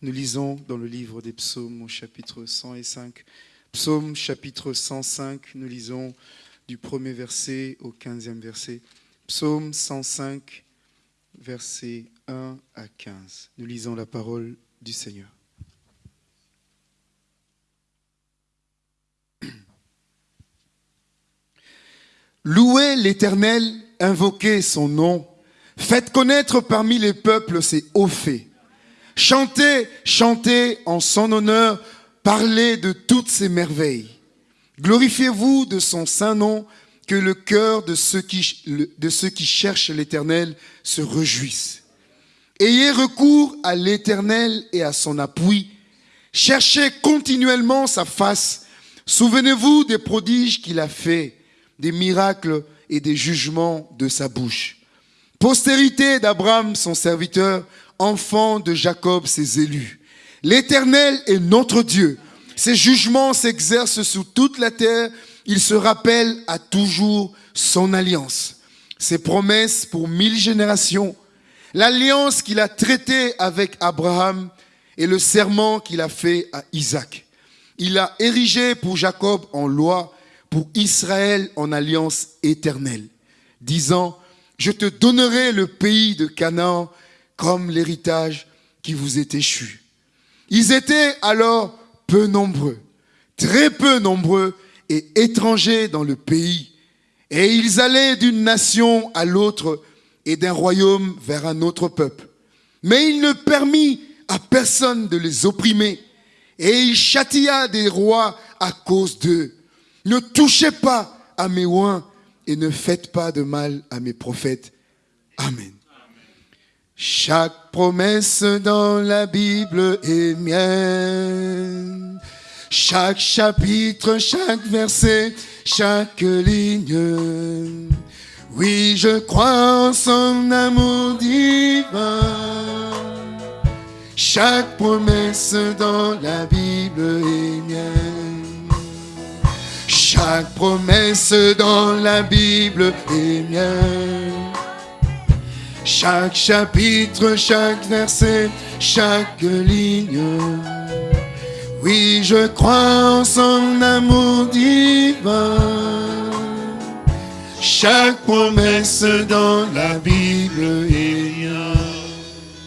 Nous lisons dans le livre des psaumes au chapitre 105. Psaume chapitre 105, nous lisons du premier verset au quinzième verset. Psaume 105, versets 1 à 15. Nous lisons la parole du Seigneur. Louez l'Éternel, invoquez son nom. Faites connaître parmi les peuples ses hauts faits. Chantez, chantez en son honneur, parlez de toutes ses merveilles. Glorifiez-vous de son saint nom, que le cœur de ceux qui, de ceux qui cherchent l'Éternel se réjouisse. Ayez recours à l'Éternel et à son appui. Cherchez continuellement sa face. Souvenez-vous des prodiges qu'il a faits, des miracles et des jugements de sa bouche. Postérité d'Abraham, son serviteur, enfant de Jacob, ses élus. L'Éternel est notre Dieu. Ses jugements s'exercent sous toute la terre. Il se rappelle à toujours son alliance, ses promesses pour mille générations, l'alliance qu'il a traitée avec Abraham et le serment qu'il a fait à Isaac. Il a érigé pour Jacob en loi, pour Israël en alliance éternelle, disant, je te donnerai le pays de Canaan comme l'héritage qui vous est échu. Ils étaient alors peu nombreux, très peu nombreux et étrangers dans le pays. Et ils allaient d'une nation à l'autre et d'un royaume vers un autre peuple. Mais il ne permit à personne de les opprimer. Et il châtia des rois à cause d'eux. Ne touchez pas à mes oins et ne faites pas de mal à mes prophètes. Amen. Chaque promesse dans la Bible est mienne. Chaque chapitre, chaque verset, chaque ligne. Oui, je crois en son amour divin. Chaque promesse dans la Bible est mienne. Chaque promesse dans la Bible est mienne. Chaque chapitre, chaque verset, chaque ligne. Oui, je crois en son amour divin. Chaque promesse dans la Bible est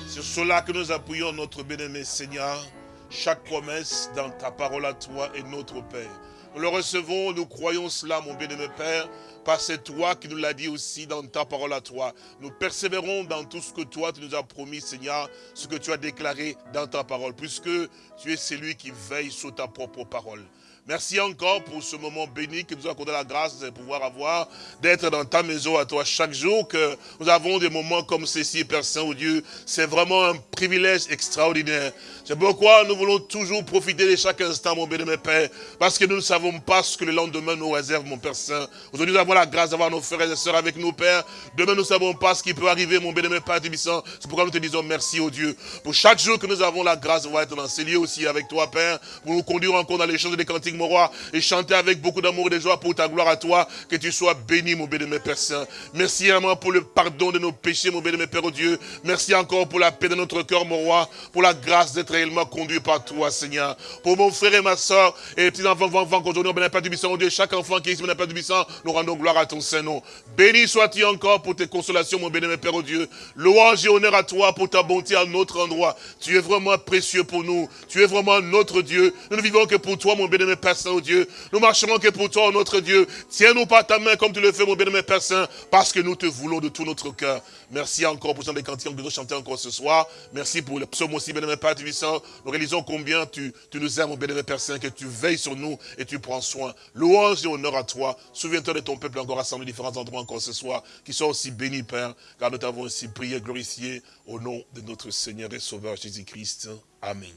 C'est cela que nous appuyons notre bien-aimé Seigneur. Chaque promesse dans ta parole à toi est notre Père. Nous le recevons, nous croyons cela, mon bien-aimé Père, parce que toi qui nous l'as dit aussi dans ta parole à toi. Nous persévérons dans tout ce que toi, tu nous as promis, Seigneur, ce que tu as déclaré dans ta parole, puisque tu es celui qui veille sur ta propre parole. Merci encore pour ce moment béni que nous a accordé la grâce de pouvoir avoir, d'être dans ta maison à toi chaque jour, que nous avons des moments comme ceci, Père Saint, Dieu, c'est vraiment un privilège extraordinaire. C'est pourquoi nous voulons toujours profiter de chaque instant, mon béni, mon Père, parce que nous ne savons pas ce que le lendemain nous réserve, mon Père Saint. Aujourd'hui, nous avons la grâce d'avoir nos frères et sœurs avec nous, Père. Demain, nous ne savons pas ce qui peut arriver, mon béni, mon Père C'est pourquoi nous te disons merci, au Dieu, pour chaque jour que nous avons la grâce de voir être dans ces lieux aussi avec toi, Père, pour nous conduire encore dans les choses des cantiques, mon roi, et chanter avec beaucoup d'amour et de joie pour ta gloire à toi, que tu sois béni, mon mon Père Saint. Merci vraiment pour le pardon de nos péchés, mon mon Père, au Dieu. Merci encore pour la paix de notre cœur, mon roi, pour la grâce d'être réellement conduit par toi, Seigneur. Pour mon frère et ma soeur, et les petits enfants, enfants qu'aujourd'hui, on pas du Bisson, Dieu, chaque enfant qui est ici, pas du Bisson, nous rendons gloire à ton Saint-Nom. Béni sois-tu encore pour tes consolations, mon mon Père, au Dieu. Louange et honneur à toi pour ta bonté à notre endroit. Tu es vraiment précieux pour nous. Tu es vraiment notre Dieu. Nous ne vivons que pour toi, mon mon Père Saint, au Dieu. Nous marcherons que pour toi, notre Dieu. Tiens-nous par ta main comme tu le fais, mon mon Père Saint, parce que nous te voulons de tout notre cœur. Merci encore pour des cantiques que nous chanter encore ce soir. Merci pour le psaume aussi, mon Père Tubissant. Nous réalisons combien tu, tu nous aimes, mon béni, Père Saint, que tu veilles sur nous et tu prends soin. Louange et honneur à toi. Souviens-toi de ton peuple encore rassemblé différents endroits encore ce soir, qui sont aussi bénis, Père, car nous t'avons aussi prié, glorifié au nom de notre Seigneur et Sauveur Jésus-Christ. Amen.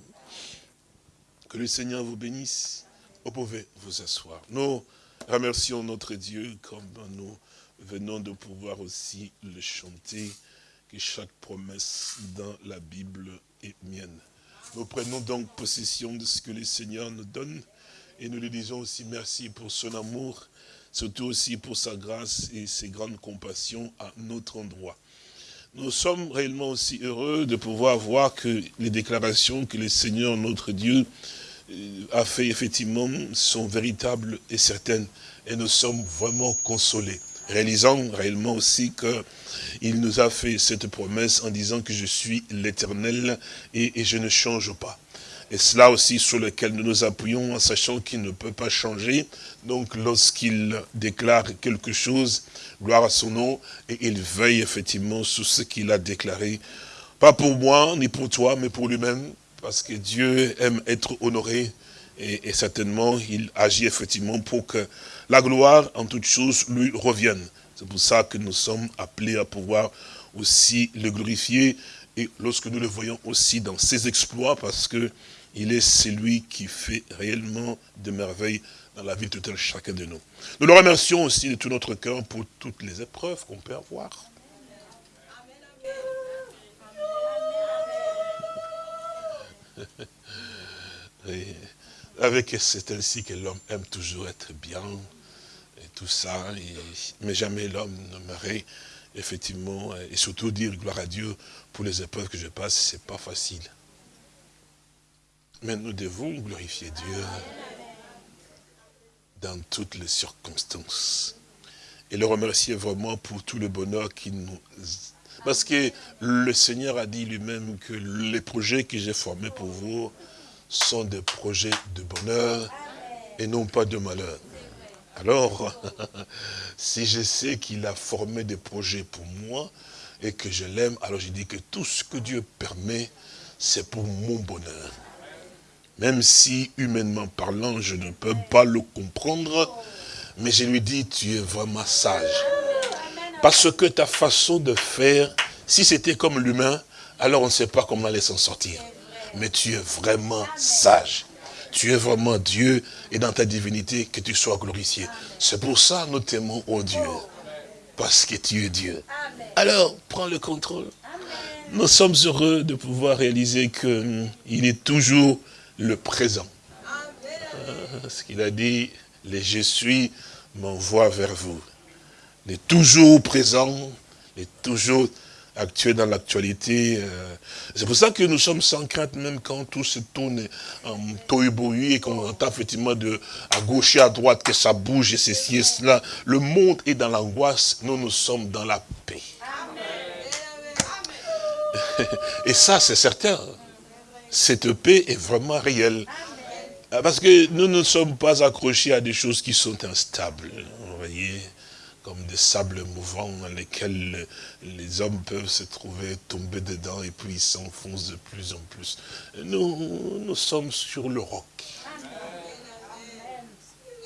Que le Seigneur vous bénisse. Vous pouvez vous asseoir. Nous remercions notre Dieu comme nous venons de pouvoir aussi le chanter, que chaque promesse dans la Bible est mienne. Nous prenons donc possession de ce que le Seigneur nous donne et nous lui disons aussi merci pour son amour, surtout aussi pour sa grâce et ses grandes compassions à notre endroit. nous sommes réellement aussi heureux de pouvoir voir que les déclarations que le Seigneur, notre Dieu, a fait effectivement sont véritables et certaines. Et nous sommes vraiment consolés, réalisant réellement aussi qu'il nous a fait cette promesse en disant que je suis l'éternel et, et je ne change pas. Et cela aussi sur lequel nous nous appuyons en sachant qu'il ne peut pas changer. Donc lorsqu'il déclare quelque chose, gloire à son nom, et il veille effectivement sur ce qu'il a déclaré. Pas pour moi, ni pour toi, mais pour lui-même, parce que Dieu aime être honoré, et, certainement il agit effectivement pour que la gloire en toutes choses lui revienne. C'est pour ça que nous sommes appelés à pouvoir aussi le glorifier, et lorsque nous le voyons aussi dans ses exploits, parce que il est celui qui fait réellement de merveilles dans la vie de chacun de nous. Nous le remercions aussi de tout notre cœur pour toutes les épreuves qu'on peut avoir. avec c'est ainsi que l'homme aime toujours être bien et tout ça, mais jamais l'homme n'aimerait effectivement, et surtout dire gloire à Dieu pour les épreuves que je passe, c'est pas facile. Mais nous devons glorifier Dieu dans toutes les circonstances. Et le remercier vraiment pour tout le bonheur qu'il nous... Parce que le Seigneur a dit lui-même que les projets que j'ai formés pour vous sont des projets de bonheur et non pas de malheur. Alors, si je sais qu'il a formé des projets pour moi et que je l'aime, alors je dis que tout ce que Dieu permet, c'est pour mon bonheur. Même si, humainement parlant, je ne peux pas le comprendre, mais je lui dis, tu es vraiment sage. Parce que ta façon de faire, si c'était comme l'humain, alors on ne sait pas comment aller s'en sortir. Mais tu es vraiment sage. Tu es vraiment Dieu et dans ta divinité, que tu sois glorifié. C'est pour ça que nous t'aimons, oh Dieu. Parce que tu es Dieu. Alors, prends le contrôle. Nous sommes heureux de pouvoir réaliser qu'il est toujours le présent. Euh, ce qu'il a dit, les je suis m'envoie vers vous. Les toujours présent, les toujours actuel dans l'actualité. Euh. C'est pour ça que nous sommes sans crainte, même quand tout se tourne en tohu et qu'on entend effectivement de à gauche et à droite que ça bouge et ceci et cela. Le monde est dans l'angoisse, nous, nous sommes dans la paix. Et ça, c'est certain cette paix est vraiment réelle. Parce que nous ne sommes pas accrochés à des choses qui sont instables. Vous voyez, comme des sables mouvants dans lesquels les hommes peuvent se trouver, tomber dedans et puis ils s'enfoncent de plus en plus. Nous, nous sommes sur le roc.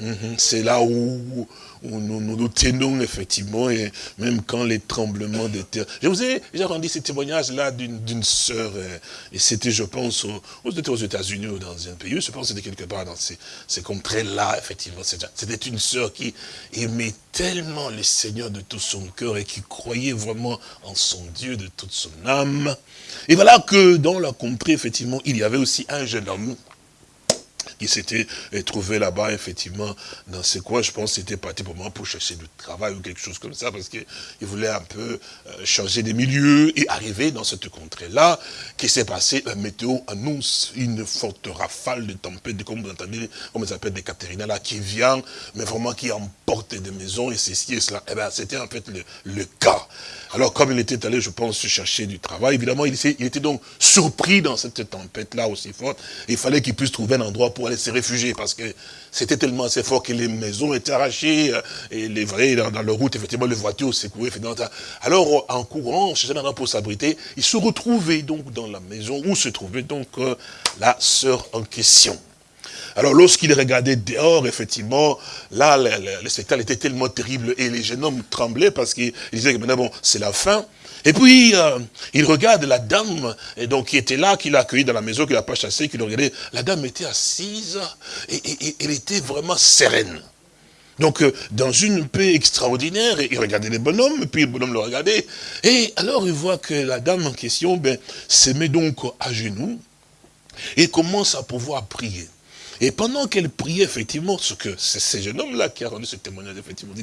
Mhm. C'est là où, nous, nous, tenons effectivement, et même quand les tremblements de terre... Je vous ai déjà rendu ce témoignage-là d'une sœur, euh, et c'était, je pense, aux, aux États-Unis ou dans un pays, je pense que c'était quelque part dans ces, ces contrées-là, effectivement. C'était une sœur qui aimait tellement le Seigneur de tout son cœur et qui croyait vraiment en son Dieu de toute son âme. Et voilà que dans la contrée, effectivement, il y avait aussi un jeune homme qui s'était trouvé là-bas, effectivement, dans ce coin. Je pense c'était parti pour moi pour chercher du travail ou quelque chose comme ça, parce qu'il voulait un peu euh, changer des milieux et arriver dans cette contrée-là. Qui s'est passé La météo annonce une forte rafale de tempête, comme vous entendez, comme ça s'appelle, des Caterina, là, qui vient, mais vraiment qui emporte des maisons et ceci et cela. Eh bien, c'était en fait le, cas. Alors, comme il était allé, je pense, chercher du travail, évidemment, il était donc surpris dans cette tempête-là aussi forte. Il fallait qu'il puisse trouver un endroit pour aller se parce que c'était tellement assez fort que les maisons étaient arrachées, euh, et les vrais, dans, dans la route, effectivement, les voitures secouaient. Alors, en courant, cherchant pour s'abriter, il se retrouvait donc dans la maison où se trouvait donc euh, la sœur en question. Alors lorsqu'il regardait dehors, effectivement, là, le, spectacle était tellement terrible et les jeunes hommes tremblaient parce qu'ils disaient que maintenant, bon, c'est la fin. Et puis, euh, il regarde la dame et donc, qui était là, qui l'a accueilli dans la maison, qui l'a pas chassé, qui l'a regardé. La dame était assise et, elle était vraiment sereine. Donc, euh, dans une paix extraordinaire, il regardait les bonhommes, puis le bonhomme le regardait. Et alors, il voit que la dame en question ben, se met donc à genoux et commence à pouvoir prier. Et pendant qu'elle priait, effectivement, ce que c'est ce jeune homme-là qui a rendu ce témoignage, effectivement,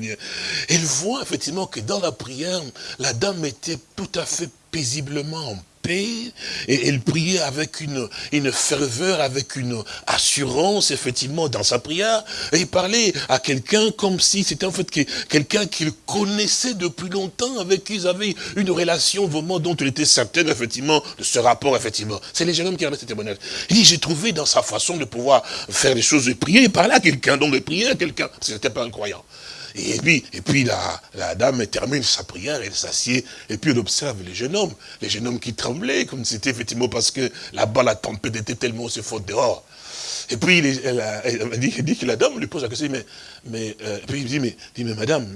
elle voit effectivement que dans la prière, la dame était tout à fait paisiblement en et elle priait avec une, ferveur, avec une assurance, effectivement, dans sa prière. Et il parlait à quelqu'un comme si c'était en fait quelqu'un qu'il connaissait depuis longtemps, avec qui ils avaient une relation vraiment dont il était certain, effectivement, de ce rapport, effectivement. C'est les jeunes hommes qui avaient ce témoignage. Il dit, j'ai trouvé dans sa façon de pouvoir faire des choses, de prier, et parler à quelqu'un, donc de prier à quelqu'un, parce n'était pas un croyant. Et puis, et puis la, la dame termine sa prière, elle s'assied, et puis elle observe les jeunes hommes, les jeunes hommes qui tremblaient, comme c'était effectivement parce que là-bas la tempête était tellement se faute dehors. Et puis elle, elle, dit, dit, que la dame lui pose la question, mais, mais euh, puis il dit, mais, dit, mais madame,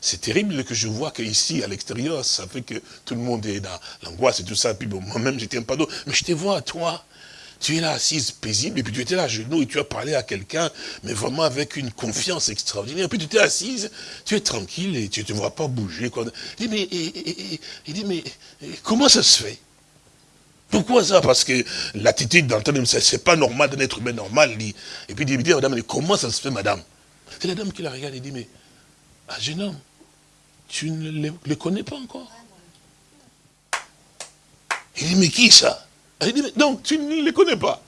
c'est terrible que je vois qu'ici, à l'extérieur, ça fait que tout le monde est dans l'angoisse et tout ça, puis bon, moi-même, tiens pas d'eau, mais je te vois, toi, tu es là assise paisible, et puis tu étais là à genoux, et tu as parlé à quelqu'un, mais vraiment avec une confiance extraordinaire. Et puis tu étais assise, tu es tranquille, et tu ne te vois pas bouger. Quoi. Il dit, mais, il dit, mais comment ça se fait? Pourquoi ça? Parce que l'attitude d'un homme, c'est pas normal d'un être humain normal. Et puis il dit, madame, mais comment ça se fait, madame? C'est la dame qui la regarde et dit, mais, ah, jeune homme, tu ne le connais pas encore? Il dit, mais qui ça? Il dit, mais donc, tu ne les connais pas.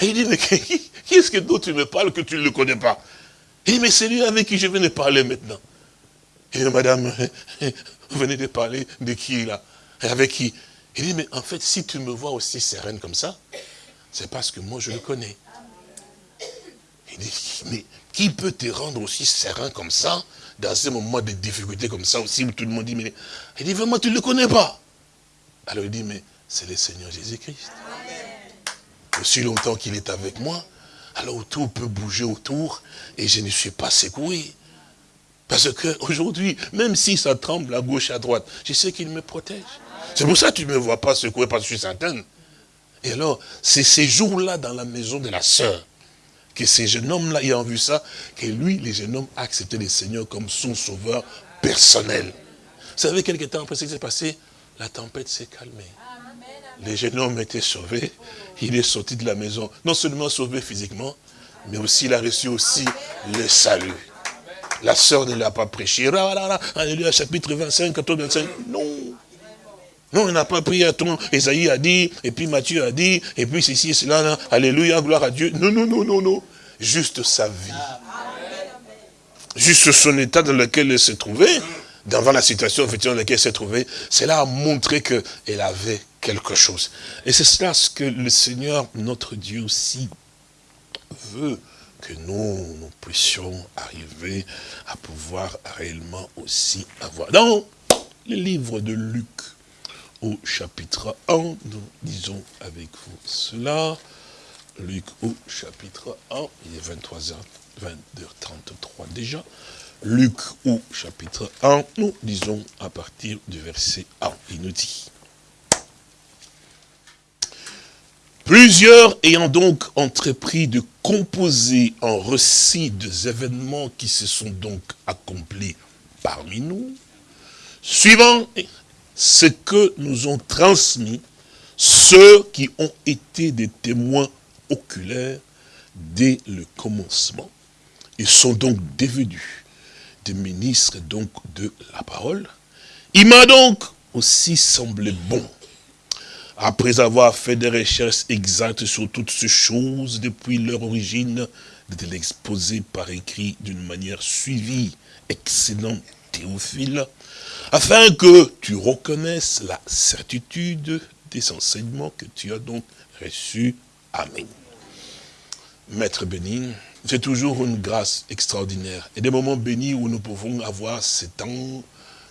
Et il dit, mais qui, est-ce que tu me parles que tu ne le connais pas? Il dit, mais c'est lui avec qui je de parler maintenant. Il dit, madame, vous venez de parler de qui là? Et avec qui? Il dit, mais en fait, si tu me vois aussi sereine comme ça, c'est parce que moi je le connais. Il dit, mais qui peut te rendre aussi serein comme ça, dans ces moments de difficulté comme ça aussi, où tout le monde dit, mais... Il dit, vraiment, tu ne le connais pas? Alors il dit, mais c'est le Seigneur Jésus-Christ. Aussi longtemps qu'il est avec moi, alors tout peut bouger autour et je ne suis pas secoué. Parce que aujourd'hui, même si ça tremble à gauche à droite, je sais qu'il me protège. C'est pour ça que tu ne me vois pas secoué parce que je suis certaine. Et alors, c'est ces jours-là dans la maison de la sœur, que ces jeunes hommes-là ayant vu ça, que lui, les jeunes hommes, a accepté le Seigneur comme son sauveur personnel. Vous savez, quelques temps après ce qui s'est passé, la tempête s'est calmée les jeunes hommes étaient sauvés. Il est sorti de la maison, non seulement sauvé physiquement, mais aussi il a reçu aussi le salut. La sœur ne l'a pas prêché. Alléluia, chapitre 25, 14, 25. Non. Non, il n'a pas prié à ton. Esaïe a dit, et puis Matthieu a dit, et puis ceci cela. Alléluia, gloire à Dieu. Non, non, non, non, non. Juste sa vie. Juste son état dans lequel il se trouvait, devant la situation dans laquelle il s'est trouvé, cela a montré qu'elle avait quelque chose. Et c'est cela ce que le Seigneur, notre Dieu aussi, veut que nous, nous puissions arriver à pouvoir réellement aussi avoir. Dans le livre de Luc, au chapitre 1, nous lisons avec vous cela. Luc au chapitre 1, il est 23h, 22h33 déjà. Luc au chapitre 1, nous lisons à partir du verset 1. Il nous dit, Plusieurs ayant donc entrepris de composer un récit des événements qui se sont donc accomplis parmi nous, suivant ce que nous ont transmis ceux qui ont été des témoins oculaires dès le commencement. Ils sont donc devenus des ministres donc de la parole. Il m'a donc aussi semblé bon après avoir fait des recherches exactes sur toutes ces choses depuis leur origine, de l'exposer par écrit d'une manière suivie, excellent Théophile, afin que tu reconnaisses la certitude des enseignements que tu as donc reçus. Amen. Maître béni, c'est toujours une grâce extraordinaire. Et des moments bénis où nous pouvons avoir ce temps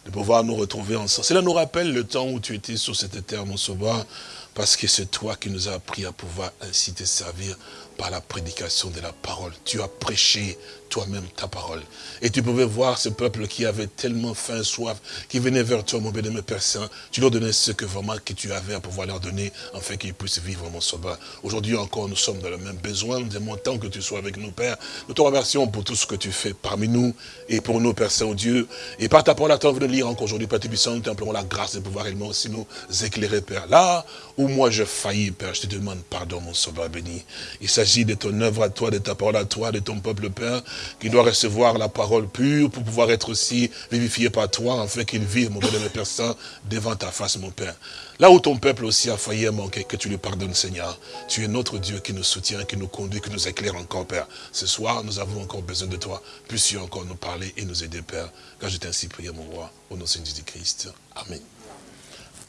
de pouvoir nous retrouver ensemble. Cela nous rappelle le temps où tu étais sur cette terre, mon sauveur, parce que c'est toi qui nous as appris à pouvoir ainsi te servir par la prédication de la parole. Tu as prêché toi-même ta parole. Et tu pouvais voir ce peuple qui avait tellement faim, soif, qui venait vers toi, mon bénémoine Père Saint. Tu leur donnais ce que vraiment que tu avais à pouvoir leur donner, afin qu'ils puissent vivre, mon sauveur. Aujourd'hui encore, nous sommes dans le même besoin. Nous aimons tant que tu sois avec nous, Père. Nous te remercions pour tout ce que tu fais parmi nous et pour nous, Père Saint, Dieu. Et par ta parole, à toi de lire encore aujourd'hui, Père Tébissant, nous t'implorons la grâce de pouvoir réellement aussi nous éclairer, Père. Là où moi je faillis, Père, je te demande pardon, mon sauveur béni. Il s'agit de ton œuvre à toi, de ta parole à toi, de ton peuple, Père, qui doit recevoir la parole pure pour pouvoir être aussi vivifié par toi, afin qu'il vive, mon de Père Saint, devant ta face, mon Père. Là où ton peuple aussi a failli manquer, que tu lui pardonnes, Seigneur. Tu es notre Dieu qui nous soutient, qui nous conduit, qui nous éclaire encore, Père. Ce soir, nous avons encore besoin de toi. Puisses-tu encore nous parler et nous aider, Père. Car je t'ai ainsi prié, mon roi, au nom de Jésus-Christ. Amen.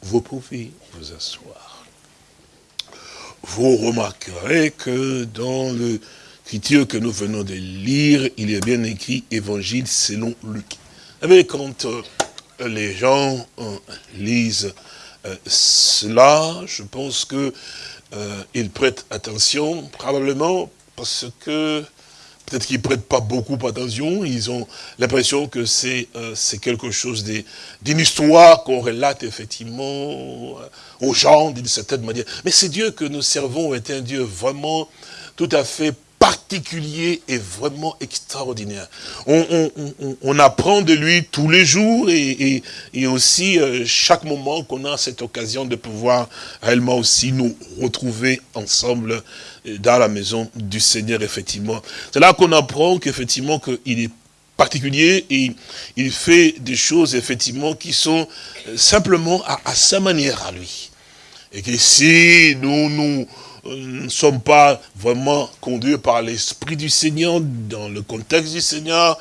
Vous pouvez vous asseoir. Vous remarquerez que dans l'écriture que nous venons de lire, il est bien écrit Évangile selon Luc. Mais quand euh, les gens euh, lisent euh, cela, je pense que ils prêtent attention, probablement parce que peut-être qu'ils prêtent pas beaucoup attention, ils ont l'impression que c'est c'est quelque chose d'une histoire qu'on relate effectivement aux gens d'une certaine manière. Mais c'est Dieu que nous servons est un Dieu vraiment tout à fait particulier et vraiment extraordinaire. On, apprend de lui tous les jours et, aussi euh, chaque moment qu'on a cette occasion de pouvoir réellement aussi nous retrouver ensemble euh, dans la maison du Seigneur, effectivement. C'est là qu'on apprend qu'effectivement qu'il est particulier et il fait des choses, effectivement, qui sont euh, simplement à sa manière à lui. Et que si nous nous ne sommes pas vraiment conduits par l'Esprit du Seigneur, dans le contexte du Seigneur.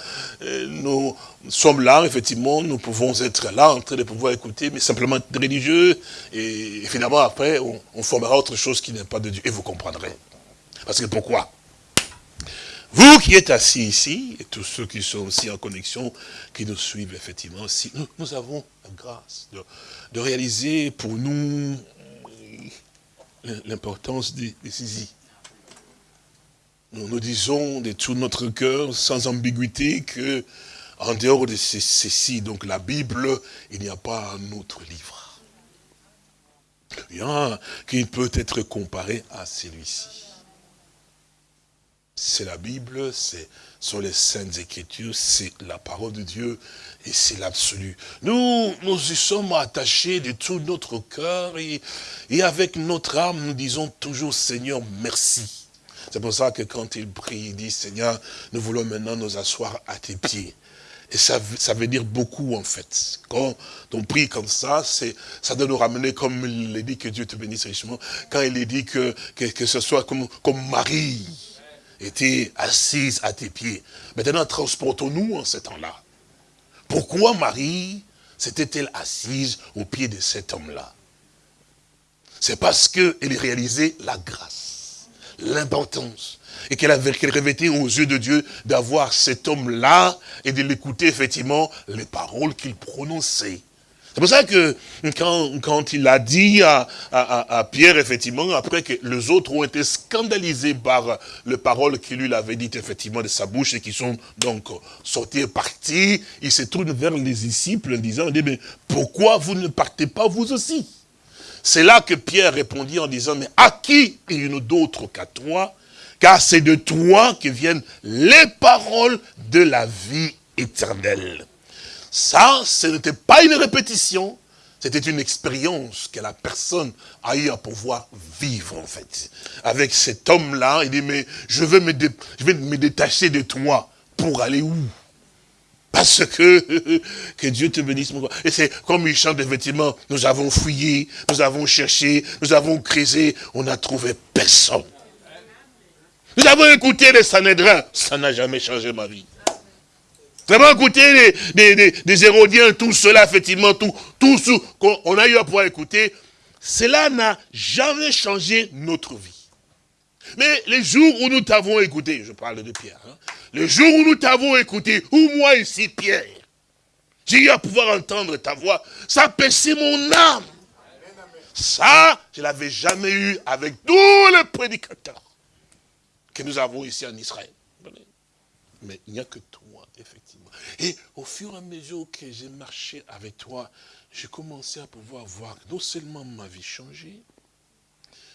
Nous sommes là, effectivement, nous pouvons être là, en train de pouvoir écouter, mais simplement être religieux. Et finalement, après, on, formera autre chose qui n'est pas de Dieu. Et vous comprendrez. Parce que pourquoi? Vous qui êtes assis ici, et tous ceux qui sont aussi en connexion, qui nous suivent effectivement aussi, nous, avons la grâce de réaliser pour nous l'importance des, des Nous nous disons de tout notre cœur, sans ambiguïté, que en dehors de ceci, donc la Bible, il n'y a pas un autre livre. Qui peut être comparé à celui-ci. C'est la Bible, c'est sont les saintes écritures, c'est la parole de Dieu et c'est l'absolu. Nous, nous y sommes attachés de tout notre cœur et, avec notre âme, nous disons toujours Seigneur, merci. C'est pour ça que quand il prie, il dit Seigneur, nous voulons maintenant nous asseoir à tes pieds. Et ça, ça veut dire beaucoup en fait. Quand on prie comme ça, ça doit nous ramener, comme il dit, que Dieu te bénisse richement, quand il dit que, que, que ce soit comme, comme Marie était assise à tes pieds. Maintenant, transportons-nous en ce temps-là. Pourquoi Marie s'était-elle assise au pied de cet homme-là? C'est parce qu'elle réalisait la grâce, l'importance, et qu'elle avait revêté aux yeux de Dieu d'avoir cet homme-là et de l'écouter effectivement les paroles qu'il prononçait. C'est pour ça que quand, il a dit à, Pierre, effectivement, après que les autres ont été scandalisés par les paroles qu'il lui avait dites, effectivement, de sa bouche, et qui sont donc sortis et partis, il se tourne vers les disciples en disant, mais pourquoi vous ne partez pas vous aussi? C'est là que Pierre répondit en disant, mais à qui il y d'autres qu'à toi? Car c'est de toi que viennent les paroles de la vie éternelle. Ça, ce n'était pas une répétition, c'était une expérience que la personne a eu à pouvoir vivre, en fait. Avec cet homme-là, il dit, mais je vais, me détacher de toi pour aller où? Parce que, que Dieu te bénisse, mon Et c'est comme il chante effectivement, nous avons fouillé, nous avons cherché, nous avons creusé, on n'a trouvé personne. Nous avons écouté les Sanhédrins, ça n'a jamais changé ma vie. Vraiment écouter des, Hérodiens, tout cela, effectivement, tout, tout ce qu'on a eu à pouvoir écouter, cela n'a jamais changé notre vie. Mais les jours où nous t'avons écouté, je parle de Pierre, hein, les jours où nous t'avons écouté, ou moi ici, Pierre, j'ai eu à pouvoir entendre ta voix, ça paissait mon âme. Ça, je ne l'avais jamais eu avec tous les prédicateurs que nous avons ici en Israël. Mais il n'y a que. Et au fur et à mesure que j'ai marché avec toi, j'ai commencé à pouvoir voir non seulement ma vie changer,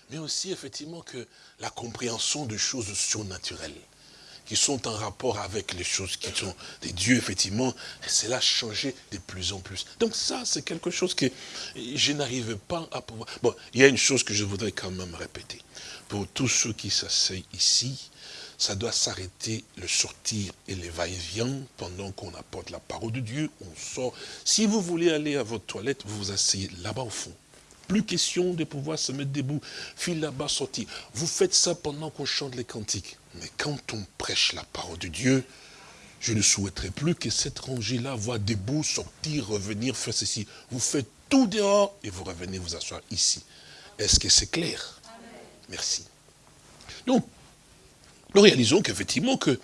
mais aussi effectivement que la compréhension de choses surnaturelles. qui sont en rapport avec les choses qui sont des dieux, effectivement, cela a changé de plus en plus. Donc ça, c'est quelque chose que je n'arrive pas à pouvoir... Bon, il y a une chose que je voudrais quand même répéter. Pour tous ceux qui s'asseyent ici, ça doit s'arrêter le sortir et les va-et-vient pendant qu'on apporte la parole de Dieu, on sort. Si vous voulez aller à votre toilette, vous vous asseyez là-bas au fond. Plus question de pouvoir se mettre debout, file là-bas, sortir. Vous faites ça pendant qu'on chante les cantiques. Mais quand on prêche la parole de Dieu, je ne souhaiterais plus que cette rangée-là voit debout, sortir, revenir, faire ceci. Vous faites tout dehors et vous revenez vous asseoir ici. Est-ce que c'est clair? Merci. Donc, nous réalisons qu'effectivement que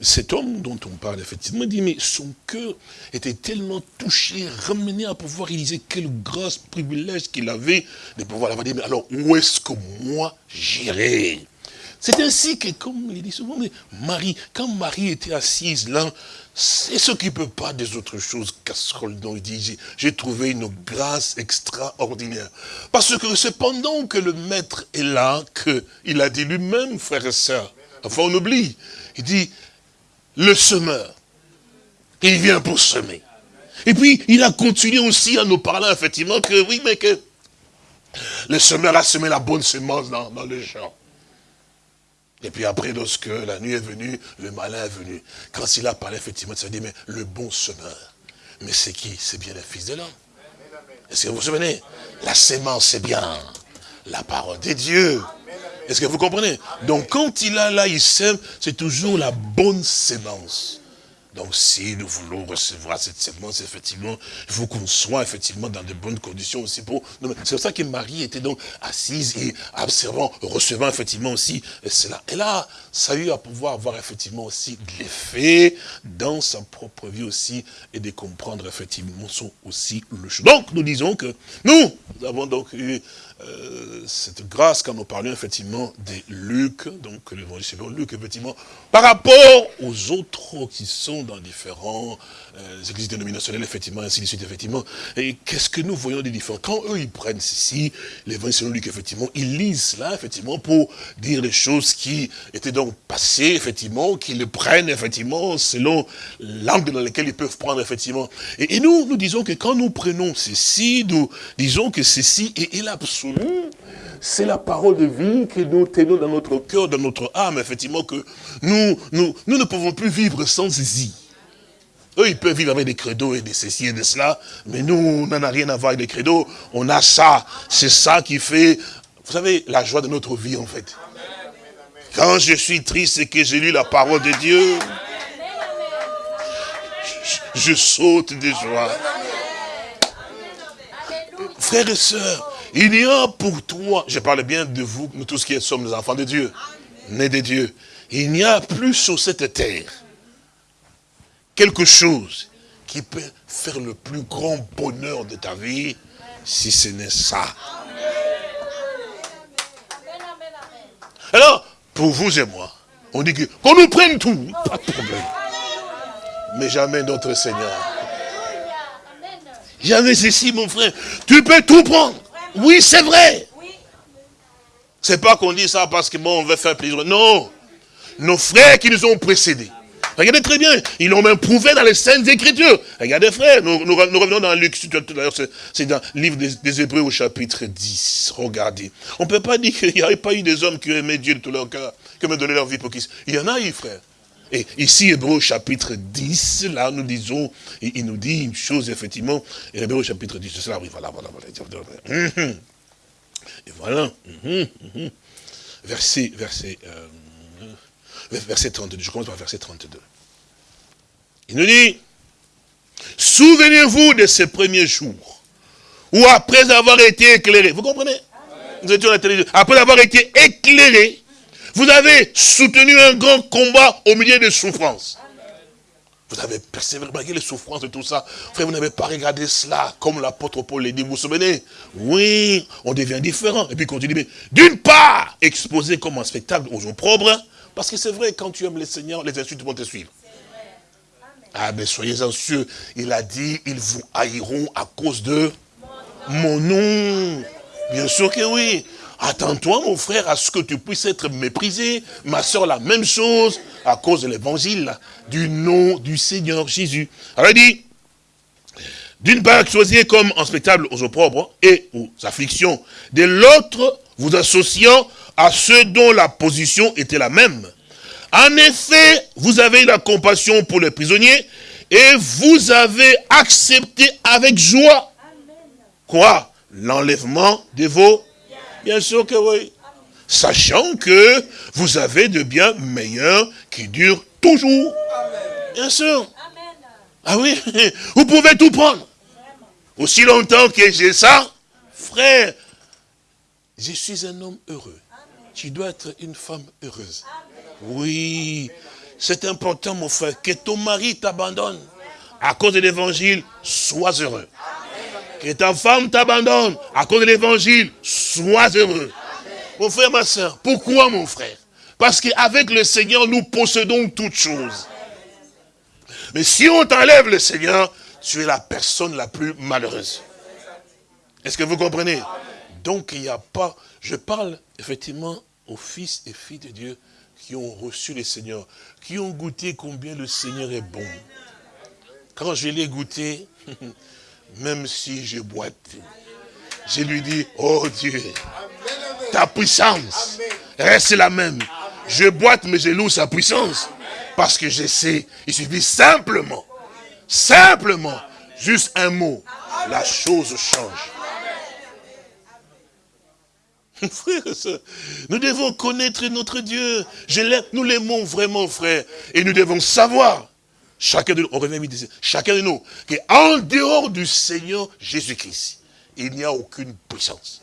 cet homme dont on parle, effectivement, dit, mais son cœur était tellement touché, ramené à pouvoir réaliser quel grâce, privilège qu'il avait de pouvoir l'avoir dit, mais alors où est-ce que moi j'irai? C'est ainsi que, comme il dit souvent, Marie, quand Marie était assise là, ne peut pas des autres choses, casserole, dont il dit, j'ai trouvé une grâce extraordinaire. Parce que c'est pendant que le maître est là, qu'il a dit lui-même, frères et sœurs, enfin on oublie, il dit, le semeur. Il vient pour semer. Et puis, il a continué aussi à nous parler, effectivement, que oui, mais que le semeur a semé la bonne semence dans, le champ. Et puis après, lorsque la nuit est venue, le malin est venu. Quand il a parlé, effectivement, il dit, mais le bon semeur. Mais c'est qui? C'est bien le fils de l'homme. Est-ce que vous vous souvenez? La sémence, c'est bien la parole de Dieu. Est-ce que vous comprenez? Donc quand il a là, il sème, c'est toujours la bonne sémence. Donc si nous voulons recevoir cette sémence, effectivement, il faut qu'on soit effectivement dans de bonnes conditions aussi pour... C'est pour ça que Marie était donc assise et observant, recevant effectivement aussi cela. Et là, ça a eu à pouvoir avoir effectivement aussi de l'effet dans sa propre vie aussi et de comprendre effectivement son aussi le choix. Donc nous disons que nous, nous avons donc eu euh, cette grâce quand nous parlions effectivement des Luc, donc l'évangile selon Luc, effectivement, par rapport aux autres qui sont dans différents euh, églises dénominationnelles, effectivement, ainsi de suite, effectivement. Et qu'est-ce que nous voyons des différents Quand eux, ils prennent ceci, l'évangile selon Luc, effectivement, ils lisent cela, effectivement, pour dire les choses qui étaient donc passées, effectivement, qu'ils le prennent, effectivement, selon l'angle dans lequel ils peuvent prendre, effectivement. Et, nous, nous disons que quand nous prenons ceci, nous disons que ceci est, est l'absolu c'est la parole de vie que nous tenons dans notre cœur, dans notre âme, effectivement, que nous, nous, nous ne pouvons plus vivre sans ceci. Eux, ils peuvent vivre avec des credos et des ceci et de cela, mais nous, on n'en a rien à voir avec des credos, on a ça. C'est ça qui fait, vous savez, la joie de notre vie, en fait. Quand je suis triste et que j'ai lu la parole de Dieu, je, je saute de joie. Frères et sœurs, il y a pour toi, je parle bien de vous, nous tous qui sommes les enfants de Dieu, nés de Dieu. Il n'y a plus sur cette terre quelque chose qui peut faire le plus grand bonheur de ta vie, si ce n'est ça. Alors, pour vous et moi, on dit qu'on nous prenne tout, pas de problème. Mais jamais notre Seigneur. Jamais ceci, mon frère. Tu peux tout prendre. Oui, c'est vrai. C'est pas qu'on dit ça parce que bon, on veut faire plaisir. Non. Nos frères qui nous ont précédés. Regardez très bien, ils l'ont même prouvé dans les Saintes Écritures. Regardez frère, nous, nous, revenons dans Luc, c'est dans le livre des, Hébreux au chapitre 10. Regardez. On ne peut pas dire qu'il n'y avait pas eu des hommes qui aimaient Dieu de tout leur cœur, qui ont donné leur vie pour qui. Il y en a eu, frère. Et ici, Hébreu chapitre 10, là, nous disons, il nous dit une chose, effectivement, et Hébreu chapitre 10, c'est là, oui, voilà, voilà, voilà. Et voilà. Verset, verset, euh, verset 32, je commence par verset 32. Il nous dit, souvenez-vous de ces premiers jours, où après avoir été éclairé, vous comprenez? Vous étiez Après avoir été éclairé, vous avez soutenu un grand combat au milieu des souffrances. Vous avez persévéré malgré les souffrances et tout ça. Frère, vous n'avez pas regardé cela comme l'apôtre Paul l'a dit. Vous vous souvenez? Oui, on devient différent. Et puis continue. Mais d'une part, exposé comme un spectacle aux opprobres. Parce que c'est vrai, quand tu aimes le Seigneur, les insultes vont te suivre. Ah, mais soyez anxieux. Il a dit, ils vous haïront à cause de mon nom. Bien sûr que oui. Attends-toi, mon frère, à ce que tu puisses être méprisé. Ma soeur, la même chose. à cause de l'évangile, du nom du Seigneur Jésus. Alors il dit, d'une part, choisir comme en spectacle aux opprobres et aux afflictions. De l'autre, vous associant à ceux dont la position était la même. En effet, vous avez la compassion pour les prisonniers et vous avez accepté avec joie. Quoi? L'enlèvement de vos... Bien sûr que oui. Sachant que vous avez de biens meilleurs qui durent toujours. Bien sûr. Ah oui, vous pouvez tout prendre. Aussi longtemps que j'ai ça, frère, je suis un homme heureux. Tu dois être une femme heureuse. Oui, c'est important mon frère, que ton mari t'abandonne. À cause de l'évangile, sois heureux. Que ta femme t'abandonne. À cause de l'évangile, sois heureux. Mon frère, ma soeur, pourquoi mon frère? Parce qu'avec le Seigneur, nous possédons toutes choses. Mais si on t'enlève le Seigneur, tu es la personne la plus malheureuse. Est-ce que vous comprenez? Donc il n'y a pas, je parle effectivement aux fils et filles de Dieu qui ont reçu le Seigneur, qui ont goûté combien le Seigneur est bon. Quand je l'ai goûté, même si je boite, je lui dis, oh Dieu, ta puissance reste la même. Je boite, mais je loue sa puissance. Parce que je sais, il suffit simplement Simplement, juste un mot, la chose change. Frère, nous devons connaître notre Dieu. nous l'aimons vraiment, frère. Et nous devons savoir, chacun de nous, on revient chacun de nous, qu'en dehors du Seigneur Jésus-Christ, il n'y a aucune puissance.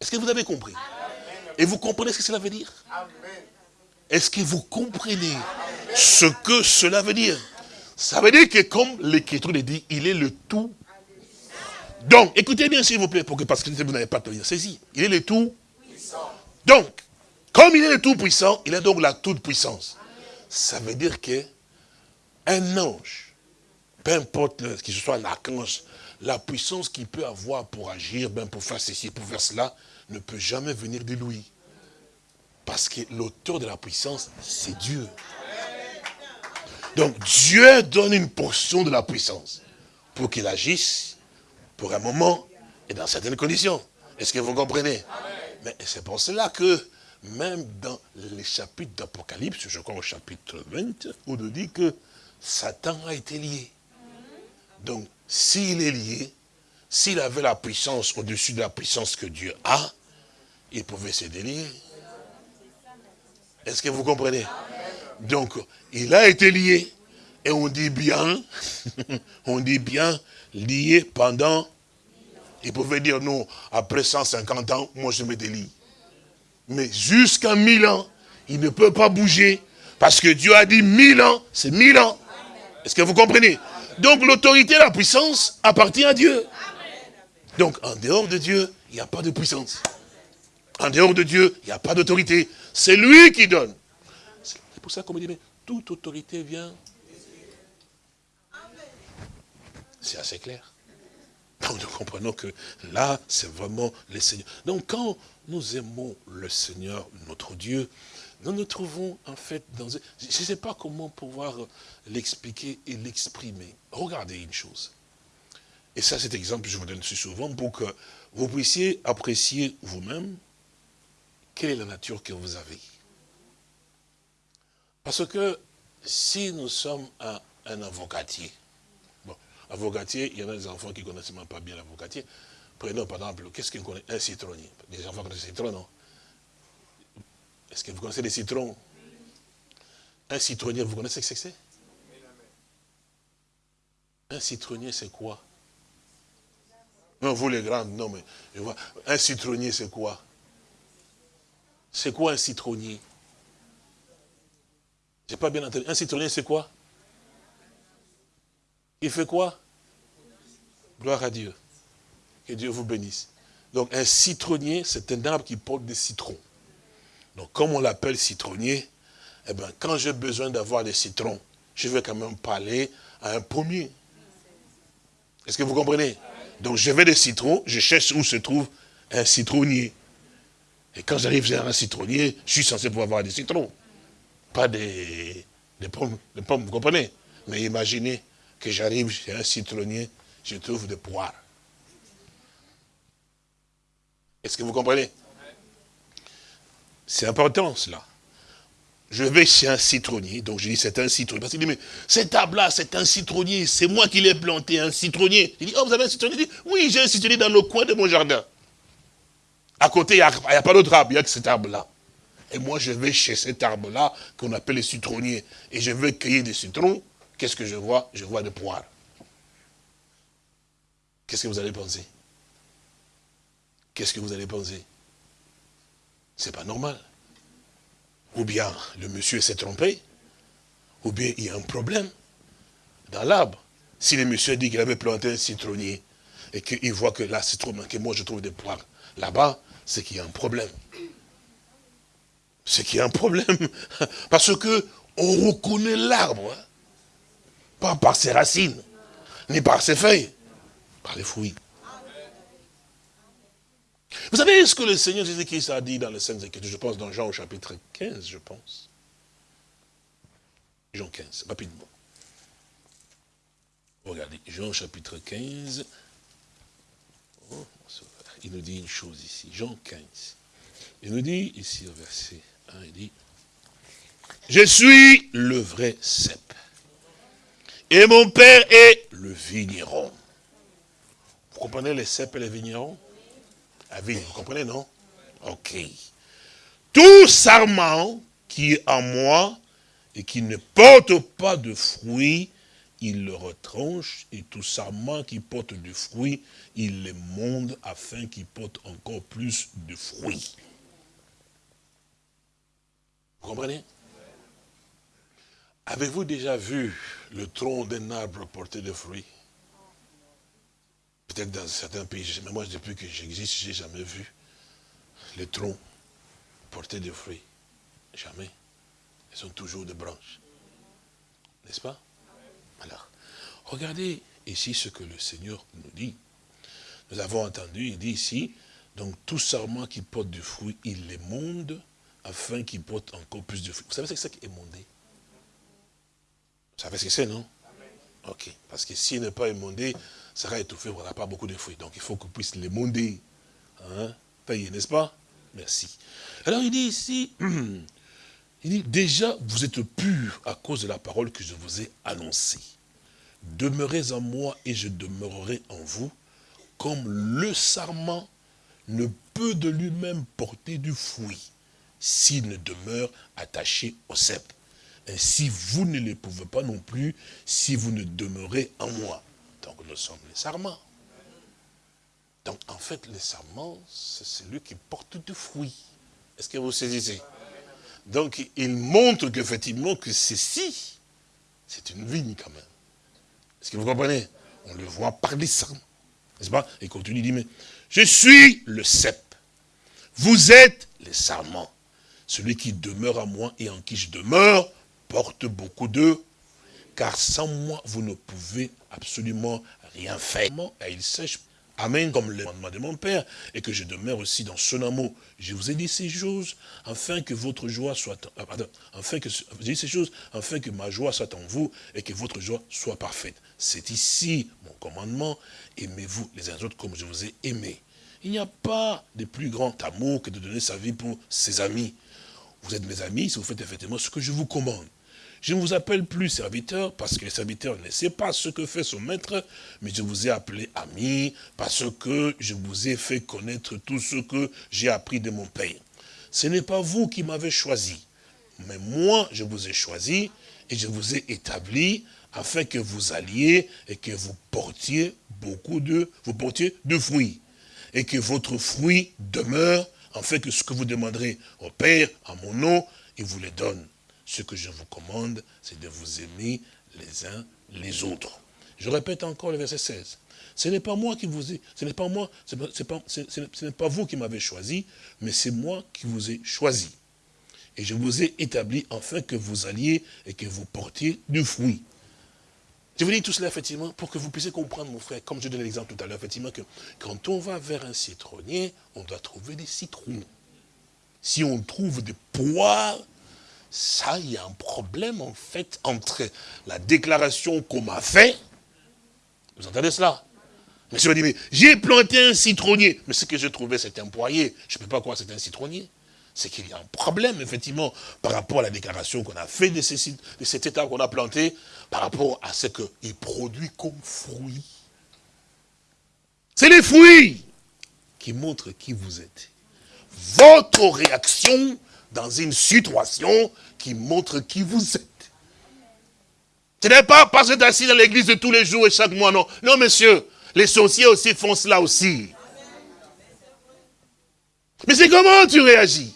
Est-ce que vous avez compris? Et vous comprenez ce que cela veut dire? Est-ce que vous comprenez ce que cela veut dire? Ça veut dire que comme l'Écriture le dit, il est le tout. Donc, écoutez bien s'il vous plaît, pour que, parce que vous n'avez pas bien saisi. Il est le tout. Donc, comme il est le tout puissant, il a donc la toute puissance. Ça veut dire que un ange, peu importe qu'il soit un archange, la puissance qu'il peut avoir pour agir, ben pour faire ceci, pour faire cela, ne peut jamais venir de lui. Parce que l'auteur de la puissance, c'est Dieu. Donc Dieu donne une portion de la puissance pour qu'il agisse pour un moment et dans certaines conditions. Est-ce que vous comprenez? Mais c'est pour cela que même dans les chapitres d'Apocalypse, je crois au chapitre 20, on nous dit que Satan a été lié. Donc, s'il est lié, s'il avait la puissance au-dessus de la puissance que Dieu a, il pouvait se délier. Est-ce que vous comprenez? Donc, il a été lié. Et on dit bien, on dit bien, lié pendant, il pouvait dire non, après 150 ans, moi je me délie. Mais jusqu'à 1000 ans, il ne peut pas bouger, parce que Dieu a dit 1000 ans, c'est 1000 ans. Est-ce que vous comprenez? Donc l'autorité, la puissance appartient à Dieu. Donc en dehors de Dieu, il n'y a pas de puissance. En dehors de Dieu, il n'y a pas d'autorité. C'est lui qui donne. C'est pour ça qu'on me dit, mais toute autorité vient. C'est assez clair. Donc nous comprenons que là, c'est vraiment le Seigneur. Donc quand nous aimons le Seigneur, notre Dieu, nous nous trouvons en fait dans... Je ne sais pas comment pouvoir l'expliquer et l'exprimer. Regardez une chose. Et ça, cet exemple, je vous donne souvent pour que vous puissiez apprécier vous-même quelle est la nature que vous avez. Parce que si nous sommes un, un avocatier, bon, avocatier, il y en a des enfants qui ne connaissent même pas bien l'avocatier. Prenons par exemple, qu'est-ce qu'ils connaissent Un citronnier. Les enfants connaissent le citron, non? Est-ce que vous connaissez les citrons Un citronnier, vous connaissez ce que c'est? Un citronnier, c'est quoi? Non, vous les grands, non, mais je vois. Un citronnier, c'est quoi? C'est quoi un citronnier? J'ai pas bien entendu. Un citronnier, c'est quoi? Il fait quoi? Gloire à Dieu. Que Dieu vous bénisse. Donc un citronnier, c'est un arbre qui porte des citrons. Donc comme on l'appelle citronnier, eh bien, quand j'ai besoin d'avoir des citrons, je vais quand même parler à un pommier. Est-ce que vous comprenez? Donc je vais des citrons, je cherche où se trouve un citronnier. Et quand j'arrive à un citronnier, je suis censé pouvoir avoir des citrons. pas des, des, pommes, des pommes, vous comprenez? Mais imaginez que j'arrive chez un citronnier, je trouve des poires. Est-ce que vous comprenez? C'est important cela. Je vais chez un citronnier, donc je dis c'est un citronnier. Parce qu'il dit, mais cet arbre-là, c'est un citronnier, c'est moi qui l'ai planté, un citronnier. Il dit, oh, vous avez un citronnier? Il dit, oui, j'ai un citronnier dans le coin de mon jardin. À côté, il n'y a, a, pas d'autre arbre, il n'y a que cet arbre-là. Et moi, je vais chez cet arbre-là, qu'on appelle le citronnier, et je vais cueillir des citrons. Qu'est-ce que je vois? Je vois des poires. Qu'est-ce que vous allez penser? Qu'est-ce que vous allez penser? C'est pas normal. Ou bien le monsieur s'est trompé, ou bien il y a un problème dans l'arbre. Si le monsieur dit qu'il avait planté un citronnier, et qu'il voit que là, c'est trop que moi je trouve des poires là-bas, c'est qu'il y a un problème. C'est qu'il y a un problème. Parce que on reconnaît l'arbre, hein. pas par ses racines, ni par ses feuilles, par les fruits. Vous savez ce que le Seigneur Jésus-Christ a dit dans les Saintes Écritures, je pense dans Jean au chapitre 15, je pense. Jean 15, rapidement. Regardez, Jean chapitre 15. il nous dit une chose ici, Jean 15. Il nous dit ici au verset 1, il dit, je suis le vrai cep. Et mon père est le vigneron. Vous comprenez les cèpes et les vignerons? La vous comprenez, non? Ok. Tout sarment qui est en moi et qui ne porte pas de fruits, il le retranche, et tout sarment qui porte du fruit, il le monde afin qu'il porte encore plus de fruits. Vous comprenez? Avez-vous déjà vu le tronc d'un arbre porter des fruits? Peut-être dans certains pays, mais moi depuis que j'existe, je n'ai jamais vu les troncs porter des fruits. Jamais. Ils sont toujours des branches. N'est-ce pas? Alors, regardez ici ce que le Seigneur nous dit. Nous avons entendu, il dit ici, donc tout sarment qui porte du fruit, il l'émonde afin qu'il porte encore plus de fruits. Vous savez ce que c'est qu'émonder Vous savez ce que c'est, non? Ok. Parce que s'il n'est pas émondé, sera étouffé, on n'aura pas beaucoup de fruits. Donc il faut qu'on puisse les monder. Hein, n'est-ce pas? Merci. Alors il dit ici, il dit, déjà vous êtes purs à cause de la parole que je vous ai annoncée. Demeurez en moi et je demeurerai en vous, comme le sarment ne peut de lui-même porter du fruit s'il ne demeure attaché au cep. Ainsi, vous ne le pouvez pas non plus si vous ne demeurez en moi. Donc, nous sommes les sarments. Donc, en fait, les sarments, c'est celui qui porte du fruit. Est-ce que vous saisissez? Donc, il montre qu'effectivement, que ceci, c'est une vigne quand même. Est-ce que vous comprenez? On le voit par les sarments. N'est-ce pas? Et continue, il dit, mais je suis le cep. Vous êtes les sarments. Celui qui demeure à moi et en qui je demeure, porte beaucoup de, car sans moi, vous ne pouvez absolument rien faire. Et il sèche, Amen, comme le commandement de mon Père, et que je demeure aussi dans son amour. Je vous ai dit ces choses, afin que votre joie soit, euh, pardon, afin que, dit ces choses, afin que ma joie soit en vous, et que votre joie soit parfaite. C'est ici mon commandement, aimez-vous les uns les autres comme je vous ai aimé. Il n'y a pas de plus grand amour que de donner sa vie pour ses amis. Vous êtes mes amis si vous faites effectivement ce que je vous commande. Je ne vous appelle plus serviteur parce que le serviteur ne sait pas ce que fait son maître, mais je vous ai appelé ami parce que je vous ai fait connaître tout ce que j'ai appris de mon Père. Ce n'est pas vous qui m'avez choisi, mais moi je vous ai choisi et je vous ai établi afin que vous alliez et que vous portiez beaucoup de, vous portiez de fruits et que votre fruit demeure afin que ce que vous demanderez au Père en mon nom, il vous le donne. Ce que je vous commande, c'est de vous aimer les uns les autres. Je répète encore le verset 16. Ce n'est pas moi qui vous ai, ce n'est pas moi, ce n'est pas vous qui m'avez choisi, mais c'est moi qui vous ai choisi. Et je vous ai établi afin que vous alliez et que vous portiez du fruit. Je vous dis tout cela, effectivement, pour que vous puissiez comprendre, mon frère, comme je donnais l'exemple tout à l'heure, effectivement, que quand on va vers un citronnier, on doit trouver des citrons. Si on trouve des poires, ça, il y a un problème en fait entre la déclaration qu'on m'a fait. Vous entendez cela? Monsieur dit, mais j'ai planté un citronnier. Mais ce que je trouvais, c'était un poirier. Je ne peux pas croire que c'était un citronnier. C'est qu'il y a un problème, effectivement, par rapport à la déclaration qu'on a fait de, de cet état qu'on a planté, par rapport à ce qu'il produit comme fruit. C'est les fruits qui montrent qui vous êtes. Votre réaction dans une situation qui montre qui vous êtes. Ce n'est pas parce que tu es assis dans l'église tous les jours et chaque mois, non. Non, monsieur, les sorciers aussi font cela aussi. Mais c'est comment tu réagis?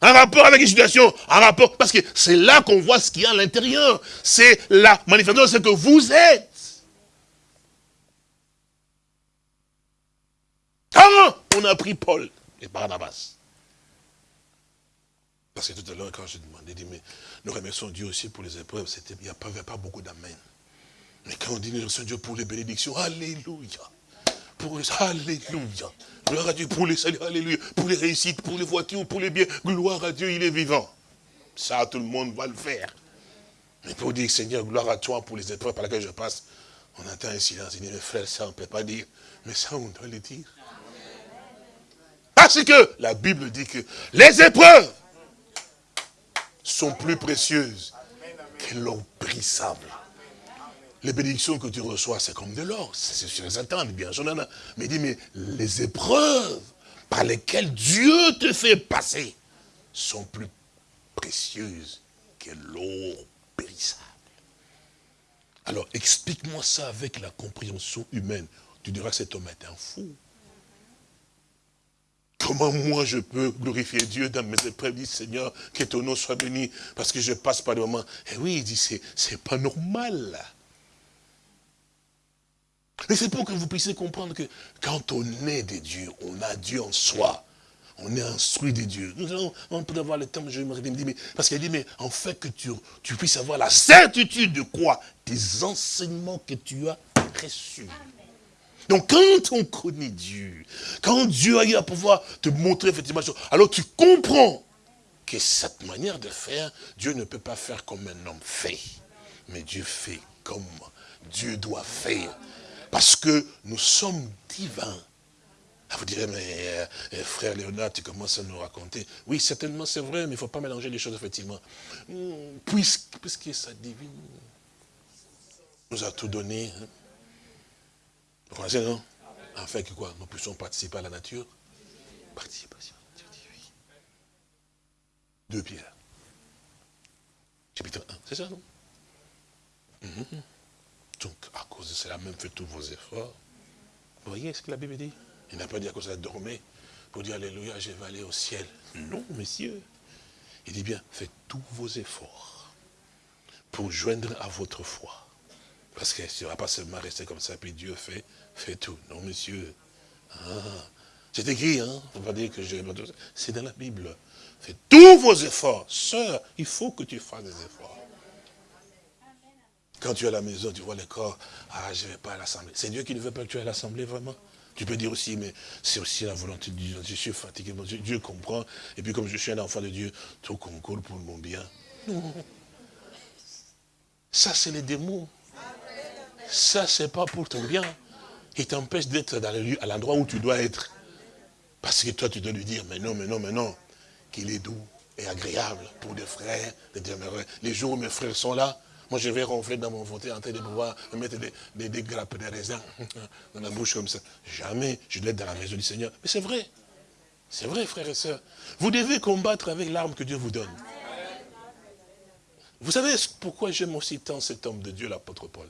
Un rapport avec une situation, un rapport, parce que c'est là qu'on voit ce qu'il y a à l'intérieur. C'est la manifestation de ce que vous êtes. Comment on a pris Paul et Barnabas parce que tout à l'heure, quand je demandais, dit, mais nous remercions Dieu aussi pour les épreuves, il n'y avait pas beaucoup d'amen. Mais quand on dit nous remercions Dieu pour les bénédictions, Alléluia. Pour les, Alléluia. Gloire à Dieu pour les saluts, Alléluia. Pour les réussites, pour les voitures, pour les biens. Gloire à Dieu, il est vivant. Ça, tout le monde va le faire. Mais pour dire, Seigneur, gloire à toi pour les épreuves par lesquelles je passe, on entend un silence. Il dit, mes frères, ça, on ne peut pas dire. Mais ça, on doit le dire. Parce que la Bible dit que les épreuves sont plus précieuses que l'or brissable. Les bénédictions que tu reçois, c'est comme de l'or. C'est sur les attentes, bien sûr. Mais dis, mais les épreuves par lesquelles Dieu te fait passer sont plus précieuses que l'or périssable. Alors, explique-moi ça avec la compréhension humaine. Tu diras que cet homme est un fou. Comment moi je peux glorifier Dieu dans mes épreuves dit Seigneur, que ton nom soit béni, parce que je passe par le moment. Et oui, il dit, c'est pas normal. Mais c'est pour que vous puissiez comprendre que quand on est des dieux, on a Dieu en soi. On est instruit des dieux. Nous allons, on peut avoir le temps, je me dis, mais, parce qu'il dit, mais en fait que tu, tu puisses avoir la certitude de quoi? Des enseignements que tu as reçus. Donc quand on connaît Dieu, quand Dieu a eu à pouvoir te montrer effectivement, alors tu comprends que cette manière de faire, Dieu ne peut pas faire comme un homme fait. Mais Dieu fait comme Dieu doit faire. Parce que nous sommes divins. Ah, vous direz, mais euh, euh, frère Léonard, tu commences à nous raconter. Oui, certainement c'est vrai, mais il ne faut pas mélanger les choses, effectivement. Hmm, puisque, puisque sa divine nous a tout donné, hein. Vous non? Afin que quoi? Nous puissions participer à la nature Participation à la nature. Deux pierres. Chapitre 1, c'est ça, non? Mhm. Donc, à cause de cela, même faites tous vos efforts. Vous voyez ce que la Bible dit? Il n'a pas dit à cause de dormir pour dire Alléluia, je vais aller au ciel. Non, messieurs. Il dit bien, faites tous vos efforts pour joindre à votre foi. Parce que ça ne va pas seulement rester comme ça, puis Dieu fait Fais tout. Non, monsieur. Ah. C'est écrit, hein. On va dire que je... C'est dans la Bible. Fais tous vos efforts. Sœur, il faut que tu fasses des efforts. Quand tu es à la maison, tu vois le corps, ah, je ne vais pas à l'assemblée. C'est Dieu qui ne veut pas que tu ailles à l'assemblée, vraiment. Tu peux dire aussi, mais c'est aussi la volonté de Dieu. Je suis fatigué, Dieu comprend. Et puis comme je suis un enfant de Dieu, tout concourt pour mon bien. Non. Ça, c'est les démons. Ça, c'est pas pour ton bien il t'empêche d'être à l'endroit où tu dois être. Parce que toi, tu dois lui dire, mais non, mais non, mais non, qu'il est doux et agréable pour des frères de demeurer. Les jours où mes frères sont là, moi je vais ronfler dans mon fauteuil en train de pouvoir me mettre des, des, grappes de raisin dans la bouche comme ça. Jamais je être dans la maison du Seigneur. Mais c'est vrai. C'est vrai, frères et sœurs. Vous devez combattre avec l'arme que Dieu vous donne. Vous savez pourquoi j'aime aussi tant cet homme de Dieu, l'apôtre Paul?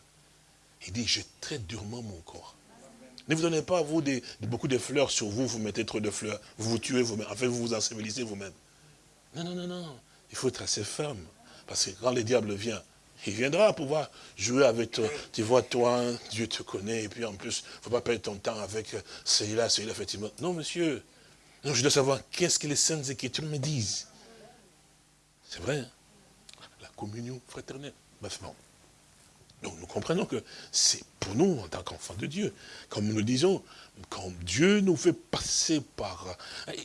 Il dit, je traite durement mon corps. Ne vous donnez pas, vous, des, beaucoup de fleurs sur vous, vous mettez trop de fleurs, vous vous tuez vous-même, enfin vous vous ensevelissez vous-même. Non, non, non, non. Il faut être assez ferme. Parce que quand le diable vient, il viendra pouvoir jouer avec toi. Tu vois, toi, Dieu te connaît, et puis en plus, il ne faut pas perdre ton temps avec celui-là, celui-là, effectivement. Non, monsieur. Non, je dois savoir qu'est-ce que les saintes écritures me disent. C'est vrai. Hein. La communion fraternelle. Bref, non. Donc nous comprenons que c'est pour nous, en tant qu'enfants de Dieu, comme nous disons, quand Dieu nous fait passer par...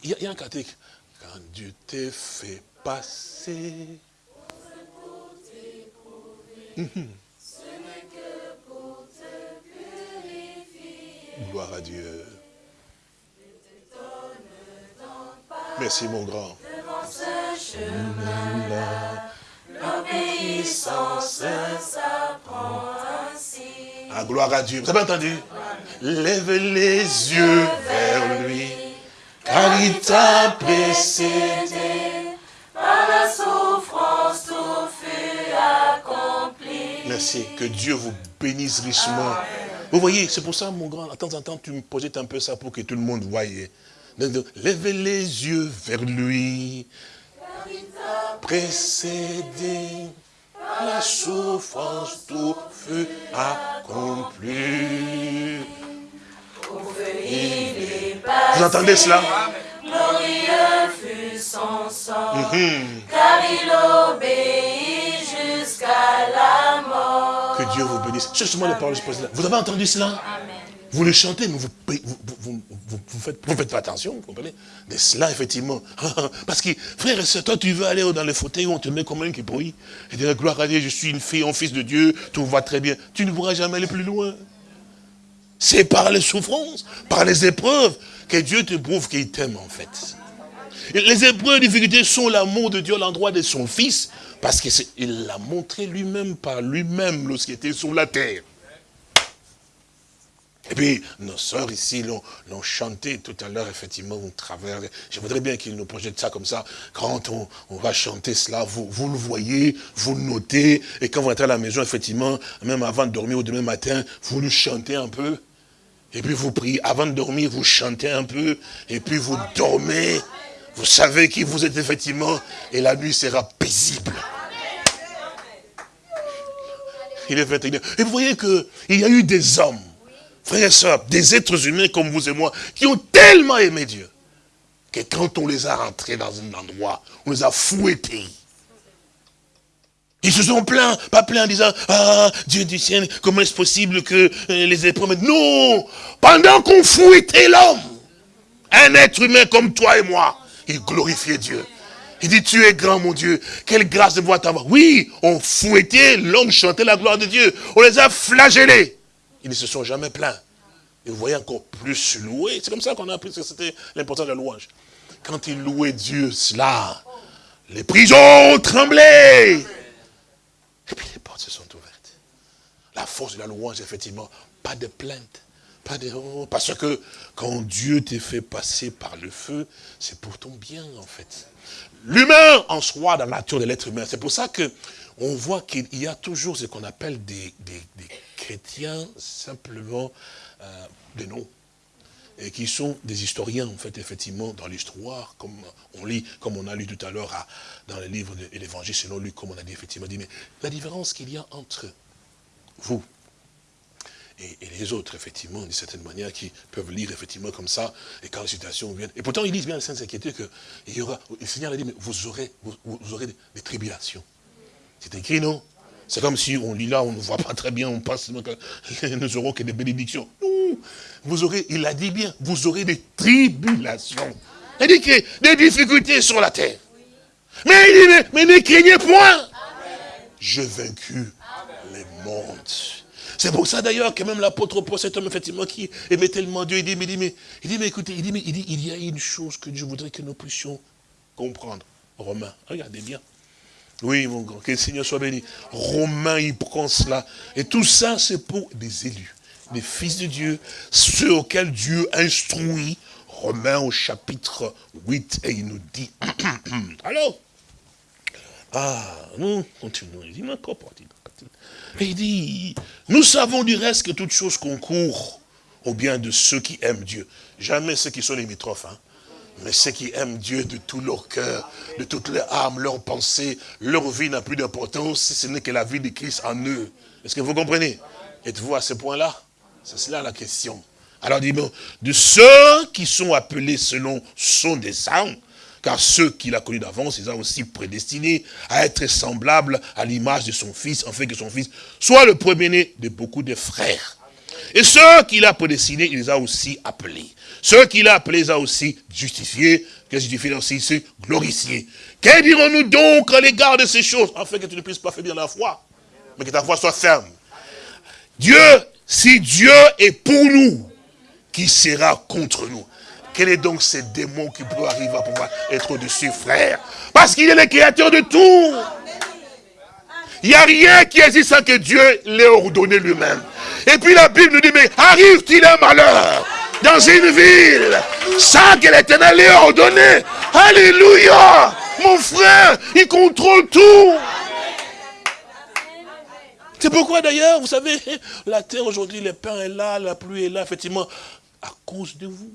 Il y a, un catholique, quand Dieu t'a fait passé. Mhm. Gloire à Dieu. Merci mon grand. L'obéissance s'apprend ainsi. Ah, gloire à Dieu. Vous avez entendu? Lève les yeux vers lui, car il t'a précédé. Par la souffrance, tout fut accompli. Merci. Que Dieu vous bénisse richement. Vous voyez, c'est pour ça, mon grand, de temps en temps, tu me projettes un peu ça pour que tout le monde voie. Lève les yeux vers lui, précédé la souffrance, tout fut accompli. Vous entendez cela? Glorieux fut son sang, mhm. car il obéit jusqu'à la mort. Que Dieu vous bénisse. Justement, les paroles, pose là. Vous avez entendu cela? Amen. Vous le chantez, mais vous faites, pas attention, vous comprenez? Mais cela, effectivement. Parce que, frère et soeur, toi, tu veux aller dans le fauteuil où on te met comme un qui pourrit. Et dire, gloire à Dieu, je suis une fille, un fils de Dieu, tout va très bien. Tu ne pourras jamais aller plus loin. C'est par les souffrances, par les épreuves, que Dieu te prouve qu'il t'aime, en fait. les épreuves, les difficultés sont l'amour de Dieu à l'endroit de son Fils, parce qu'il l'a montré lui-même par lui-même lorsqu'il était sur la terre. Et puis, nos sœurs ici l'ont chanté tout à l'heure, effectivement, au travers. Je voudrais bien qu'ils nous projettent ça comme ça. Quand on, va chanter cela, vous, vous le voyez, vous le notez. Et quand vous rentrez à la maison, effectivement, même avant de dormir ou demain matin, vous le chantez un peu. Et puis vous priez. Avant de dormir, vous chantez un peu. Et puis vous dormez. Vous savez qui vous êtes effectivement. Et la nuit sera paisible. Il est 21 Et vous voyez qu'il y a eu des hommes frères et sœurs, des êtres humains comme vous et moi, qui ont tellement aimé Dieu, que quand on les a rentrés dans un endroit, on les a fouettés. Ils se sont plaints, pas plaints en disant, ah, Dieu du ciel, comment est-ce possible que euh, les épreuves... Non Pendant qu'on fouettait l'homme, un être humain comme toi et moi, il glorifiait Dieu. Il dit, tu es grand, mon Dieu. Quelle grâce de voir t'avoir. Oui, on fouettait, l'homme chantait la gloire de Dieu. On les a flagellés. Ils ne se sont jamais plaints. Et vous voyez encore plus louer. C'est comme ça qu'on a appris que c'était l'importance de la louange. Quand ils louaient Dieu, cela, les prisons tremblaient. Et puis les portes se sont ouvertes. La force de la louange, effectivement, pas de plainte. Pas de, oh, parce que quand Dieu t'est fait passer par le feu, c'est pour ton bien, en fait. L'humain en soi, dans la nature de l'être humain, c'est pour ça que on voit qu'il y a toujours ce qu'on appelle des, chrétiens simplement euh, des noms, et qui sont des historiens, en fait, effectivement, dans l'histoire, comme on lit, comme on a lu tout à l'heure dans le livre de l'évangile selon lui, comme on a dit, effectivement, dit, mais la différence qu'il y a entre vous et, les autres, effectivement, d'une certaine manière, qui peuvent lire, effectivement, comme ça, et quand la situation vient, et pourtant, ils disent bien, les Saintes Écritures, que il y aura, le Seigneur a dit, mais vous, aurez des tribulations. C'est écrit, non? C'est comme si on lit là, on ne voit pas très bien, on pense que nous aurons que des bénédictions. Vous aurez, il a dit bien, vous aurez des tribulations. Il dit que des difficultés sur la terre. Mais il dit, mais, ne craignez point. J'ai vaincu les mondes. C'est pour ça d'ailleurs que même l'apôtre Paul, cet homme effectivement qui aimait tellement Dieu, il dit, mais, il dit, mais, il dit, mais écoutez, il dit, mais, il dit, il y a une chose que je voudrais que nous puissions comprendre. Romains, regardez bien. Oui, mon grand, que le Seigneur soit béni. Romain, il prend cela. Et tout ça, c'est pour des élus, des fils de Dieu, ceux auxquels Dieu instruit. Romains au chapitre 8, et il nous dit, alors, ah, nous continuons, il dit, et il dit, nous savons du reste que toute chose concourt au bien de ceux qui aiment Dieu. Jamais ceux qui sont limitrophes, hein. Mais ceux qui aiment Dieu de tout leur cœur, de toute leur âme, leur pensée, leur vie n'a plus d'importance si ce n'est que la vie de Christ en eux. Est-ce que vous comprenez? Êtes-vous à ce point-là? C'est cela la question. Alors dis de ceux qui sont appelés selon son dessein, car ceux qu'il a connus d'avance, ils ont aussi prédestinés à être semblables à l'image de son fils, en fait que son fils soit le premier-né de beaucoup de frères. Et ceux qu'il a prédestinés, il les a aussi appelés. Ceux qu'il a appelés, les a aussi justifiés. Que justifié aussi, c'est glorifié. Que dirons-nous donc à l'égard de ces choses Afin que tu ne puisses pas faiblir la foi, mais que ta foi soit ferme? Dieu, si Dieu est pour nous, qui sera contre nous? Quel est donc ces démons qui peuvent arriver à pouvoir être au-dessus, frère? Parce qu'il est le créateur de tout. Il n'y a rien qui existe sans que Dieu l'ait ordonné lui-même. Et puis la Bible nous dit, mais arrive-t-il un malheur dans une ville sans que l'éternel l'ait ordonné? Alléluia Mon frère, il contrôle tout. C'est pourquoi d'ailleurs, vous savez, la terre aujourd'hui, le pain est là, la pluie est là, effectivement, à cause de vous.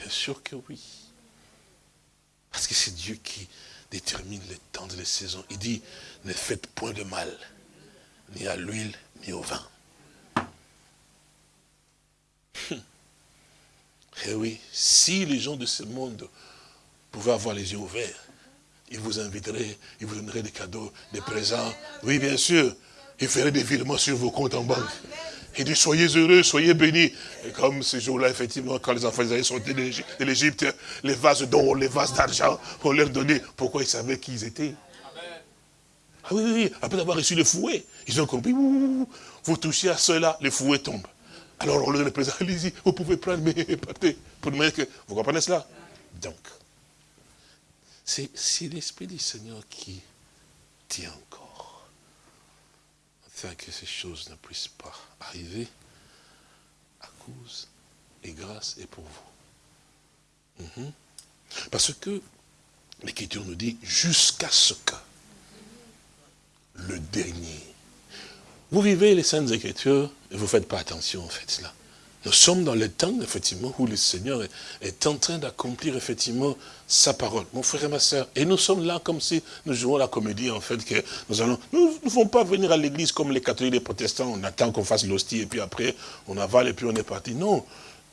Bien sûr que oui. Parce que c'est Dieu qui détermine les temps et les saisons. Il dit, ne faites point de mal, ni à l'huile, ni au vin. Et eh oui, si les gens de ce monde pouvaient avoir les yeux ouverts, ils vous inviteraient, ils vous donneraient des cadeaux, des présents. Oui, bien sûr, ils feraient des virements sur vos comptes en banque. Il dit, soyez heureux, soyez bénis. Et comme ce jour-là, effectivement, quand les enfants d'Israël sont de l'Égypte, les vases d'or, les vases d'argent, on leur donnait. Pourquoi ils savaient qui ils étaient Ah oui, oui, après avoir reçu le fouet, ils ont compris, vous touchez à cela, le fouet tombe. Alors on leur donne présent, allez-y, vous pouvez prendre mes pâtés. Pour demander que, vous comprenez cela Donc, c'est l'Esprit du Seigneur qui tient que ces choses ne puissent pas arriver à cause et grâce et pour vous. Mhm. Parce que l'Écriture nous dit jusqu'à ce que le dernier. Vous vivez les Saintes Écritures et vous ne faites pas attention en fait cela. Nous sommes dans le temps, effectivement, où le Seigneur est, en train d'accomplir, effectivement, sa parole. Mon frère et ma soeur, et nous sommes là comme si nous jouons la comédie, en fait, que nous allons... Nous ne pouvons pas venir à l'église comme les catholiques et les protestants, on attend qu'on fasse l'hostie, et puis après, on avale, et puis on est parti. Non,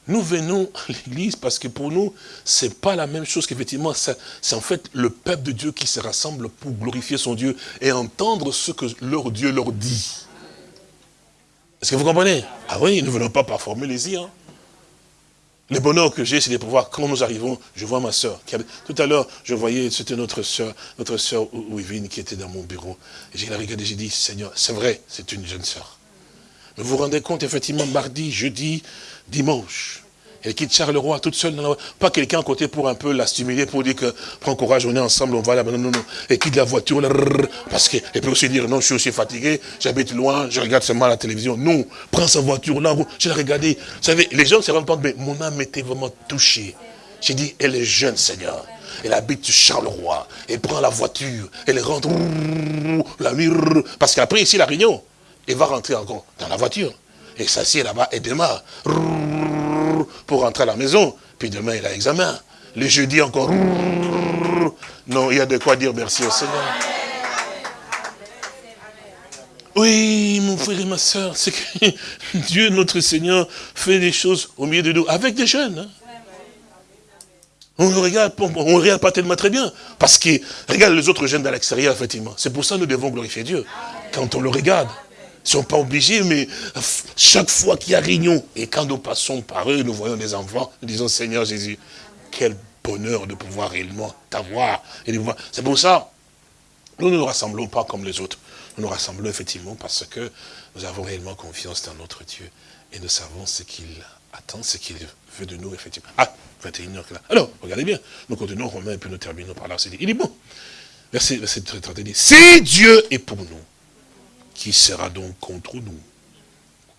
nous venons à l'église parce que pour nous, c'est pas la même chose qu'effectivement, c'est en fait le peuple de Dieu qui se rassemble pour glorifier son Dieu et entendre ce que leur Dieu leur dit. Est-ce que vous comprenez? Ah oui, nous ne venons pas par formuler Hein. Le bonheur que j'ai, c'est de pouvoir, quand nous arrivons, je vois ma soeur. Tout à l'heure, je voyais, c'était notre soeur, notre soeur Ouivine qui était dans mon bureau. Et j'ai la regardé, j'ai dit, Seigneur, c'est vrai, c'est une jeune soeur. Mais vous vous rendez compte, effectivement, mardi, jeudi, dimanche, elle quitte Charleroi toute seule. Pas quelqu'un à côté pour un peu la stimuler, pour dire que prends courage, on est ensemble, on va là. Non, non, non. Elle quitte la voiture, parce qu'elle peut aussi dire non, je suis aussi fatigué, j'habite loin, je regarde seulement la télévision. Non, prends sa voiture là, je l'ai regardé. Vous savez, les gens se rendent compte, mais mon âme était vraiment touchée. J'ai dit, elle est jeune, Seigneur. Elle habite Charleroi. Elle prend la voiture. Elle rentre la nuit. Parce qu'après, ici, la réunion, elle va rentrer encore dans la voiture. Et s'assied là-bas et démarre pour rentrer à la maison. Puis demain, il a examen. Le jeudi encore. Non, il y a de quoi dire merci au Seigneur. Oui, mon frère et ma soeur, c'est que Dieu, notre Seigneur, fait des choses au milieu de nous, avec des jeunes. Hein. On ne regarde, on, regarde pas tellement très bien. Parce que, regarde les autres jeunes dans l'extérieur, effectivement. C'est pour ça que nous devons glorifier Dieu. Quand on le regarde. Ne sont pas obligés, mais chaque fois qu'il y a réunion, et quand nous passons par eux, nous voyons des enfants, nous disons, Seigneur Jésus, quel bonheur de pouvoir réellement t'avoir. C'est pour ça, nous ne nous rassemblons pas comme les autres. Nous nous rassemblons effectivement parce que nous avons réellement confiance dans notre Dieu et nous savons ce qu'il attend, ce qu'il veut de nous, effectivement. Ah, 21 heures là. Alors, regardez bien, nous continuons Romain et puis nous terminons par là. Il est bon. Verset, verset 31 dit, si Dieu est pour nous, qui sera donc contre nous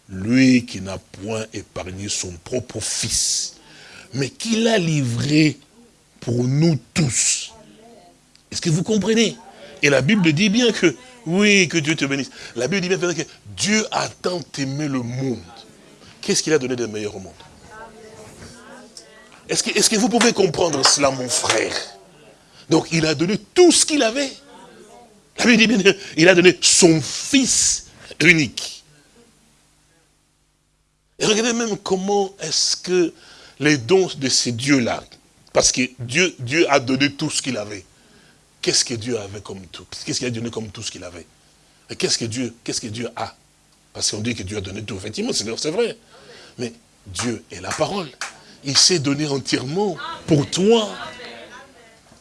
Lui qui n'a point épargné son propre fils, mais qui l'a livré pour nous tous. Est-ce que vous comprenez? Et la Bible dit bien que, oui, que Dieu te bénisse. La Bible dit bien que Dieu a tant aimé le monde. Qu'est-ce qu'il a donné de meilleur au monde? Est-ce que, que vous pouvez comprendre cela, mon frère? Donc, il a donné tout ce qu'il avait. Il a donné son fils unique. Et regardez même comment est-ce que les dons de ces dieux-là, parce que Dieu, a donné tout ce qu'il avait. Qu'est-ce que Dieu avait comme tout? Qu'est-ce qu'il a donné comme tout ce qu'il avait? Qu'est-ce que Dieu, qu'est-ce que Dieu a? Parce qu'on dit que Dieu a donné tout, effectivement, c'est vrai. Mais Dieu est la parole. Il s'est donné entièrement pour toi.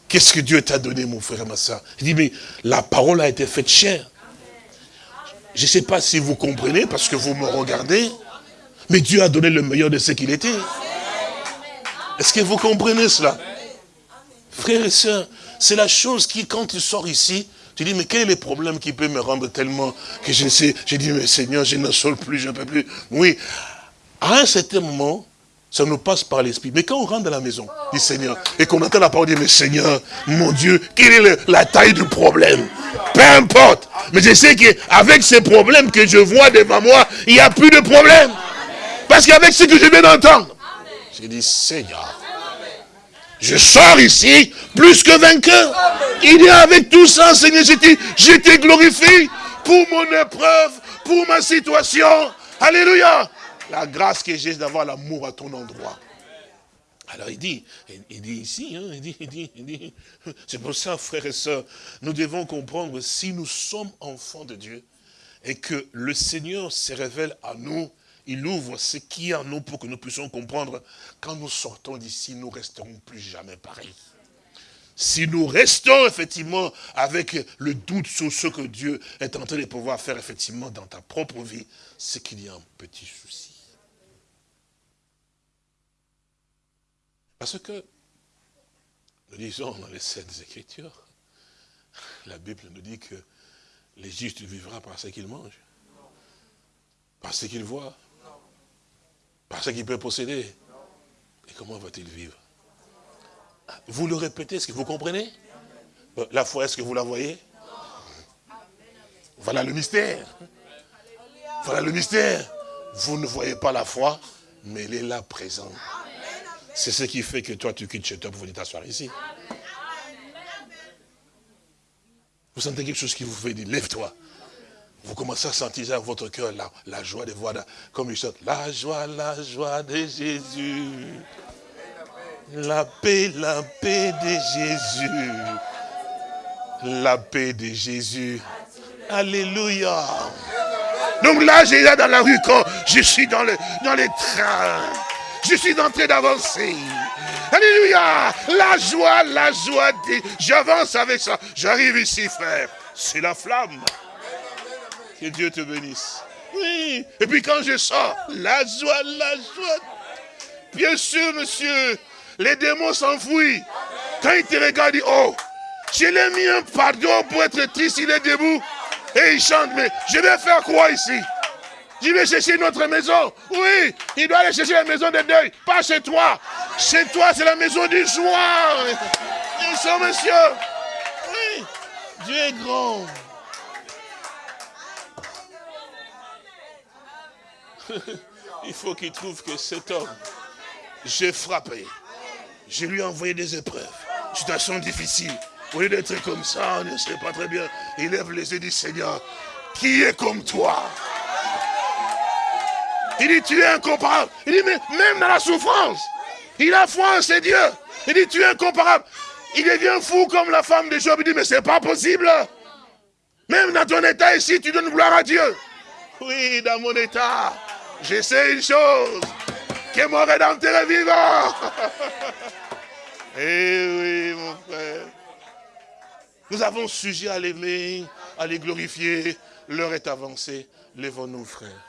Qu'est-ce que Dieu t'a donné, mon frère et ma soeur? Il dit, mais la parole a été faite chère. Je ne sais pas si vous comprenez, parce que vous me regardez, mais Dieu a donné le meilleur de ce qu'il était. Est-ce que vous comprenez cela? Frères et sœurs, c'est la chose qui, quand tu sors ici, tu dis, mais quel est le problème qui peut me rendre tellement que je sais, j'ai dit, mais Seigneur, je ne sors plus, je ne peux plus. Oui, à un certain moment, ça nous passe par l'esprit. Mais quand on rentre dans la maison, dit Seigneur, et qu'on entend la parole, mais Seigneur, mon Dieu, quelle est la taille du problème? Peu importe. Mais je sais qu'avec ces problèmes que je vois devant moi, il n'y a plus de problème. Parce qu'avec ce que je viens d'entendre, j'ai dit, Seigneur, je sors ici plus que vainqueur. Il est avec tout ça, Seigneur, je t'ai glorifié pour mon épreuve, pour ma situation. Alléluia. La grâce que j'ai d'avoir l'amour à ton endroit. Alors il dit, il dit ici, hein, il dit, il dit, il dit, c'est pour ça, frères et sœurs, nous devons comprendre, si nous sommes enfants de Dieu, et que le Seigneur se révèle à nous, il ouvre ce qui est en nous pour que nous puissions comprendre, quand nous sortons d'ici, nous resterons plus jamais pareils. Si nous restons effectivement avec le doute sur ce que Dieu est en train de pouvoir faire effectivement dans ta propre vie, c'est qu'il y a un petit souci. Parce que, nous disons dans les Saintes Écritures, la Bible nous dit que les justes vivra par ce qu'ils mangent, par ce qu'ils voient, par ce qu'il peut posséder. Et comment va-t-il vivre? Vous le répétez, est-ce que vous comprenez? La foi, est-ce que vous la voyez? Voilà le mystère. Voilà le mystère. Vous ne voyez pas la foi, mais elle est là présente. C'est ce qui fait que toi, tu quittes chez toi pour venir t'asseoir ici. Vous sentez quelque chose qui vous fait dire, lève-toi. Vous commencez à sentir dans votre cœur la, joie de voir, comme il chante, la joie, la joie de Jésus. La paix, la paix de Jésus. La paix de Jésus. Alléluia. Donc là, j'ai là dans la rue quand je suis dans les trains. Je suis en train d'avancer. Alléluia. La joie, la joie. J'avance avec ça. J'arrive ici, frère. C'est la flamme. Que Dieu te bénisse. Oui. Et puis quand je sors, la joie, la joie. Bien sûr, monsieur, les démons s'enfuient. Quand ils te regardent, ils disent, oh, je l'ai mis un pardon pour être triste, il est debout. Et il chante, mais je vais faire quoi ici? Je vais chercher notre maison. Oui, il doit aller chercher la maison de deuil. Pas chez toi. Chez toi, c'est la maison du joie. Bien sûr, monsieur. Oui, Dieu est grand. Il faut qu'il trouve que cet homme, j'ai frappé. Je lui ai envoyé des épreuves, situation difficile. Au lieu d'être comme ça, on ne sait pas très bien. Il lève les yeux dit, Seigneur, qui est comme toi? Il dit, tu es incomparable. Il dit, mais même dans la souffrance, il a foi en ses dieux. Il dit, tu es incomparable. Il devient fou comme la femme de Job. Il dit, mais c'est pas possible. Même dans ton état ici, tu donnes gloire à Dieu. Oui, dans mon état, je sais une chose, que mon rédempteur est vivant. Eh oui, mon frère. Nous avons sujet à l'aimer, à les glorifier. L'heure est avancée. Lèvons-nous, frère.